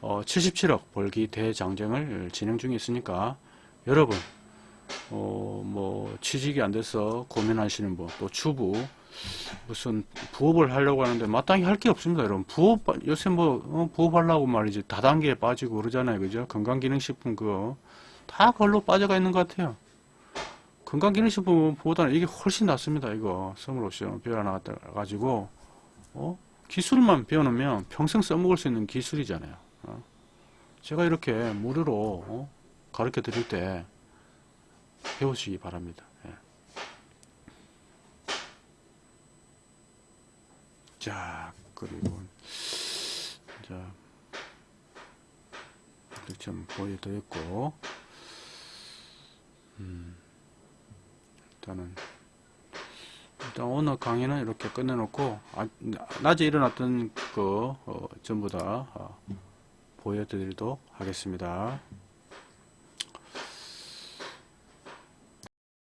어, 77억 벌기 대장정을 진행 중에 있으니까 여러분 어, 뭐 취직이 안 돼서 고민하시는 분, 또 주부 무슨 부업을 하려고 하는데 마땅히 할 게 없습니다, 여러분. 부업 요새 뭐 어, 부업하려고 말이지 다단계에 빠지고 그러잖아요, 그죠? 건강기능식품 그거 다 그걸로 빠져가 있는 것 같아요. 건강기능식품보다는 이게 훨씬 낫습니다, 이거 선물 옵션 배워나갔다 가지고 어? 기술만 배워놓으면 평생 써먹을 수 있는 기술이잖아요. 어? 제가 이렇게 무료로 어? 가르쳐 드릴 때 배우시기 바랍니다. 예. 자, 그리고, 자, 이렇게 좀 보여드렸고, 음, 일단은, 일단 오늘 강의는 이렇게 끝내놓고, 아, 낮에 일어났던 그, 어, 전부 다 어, 보여드리도록 하겠습니다.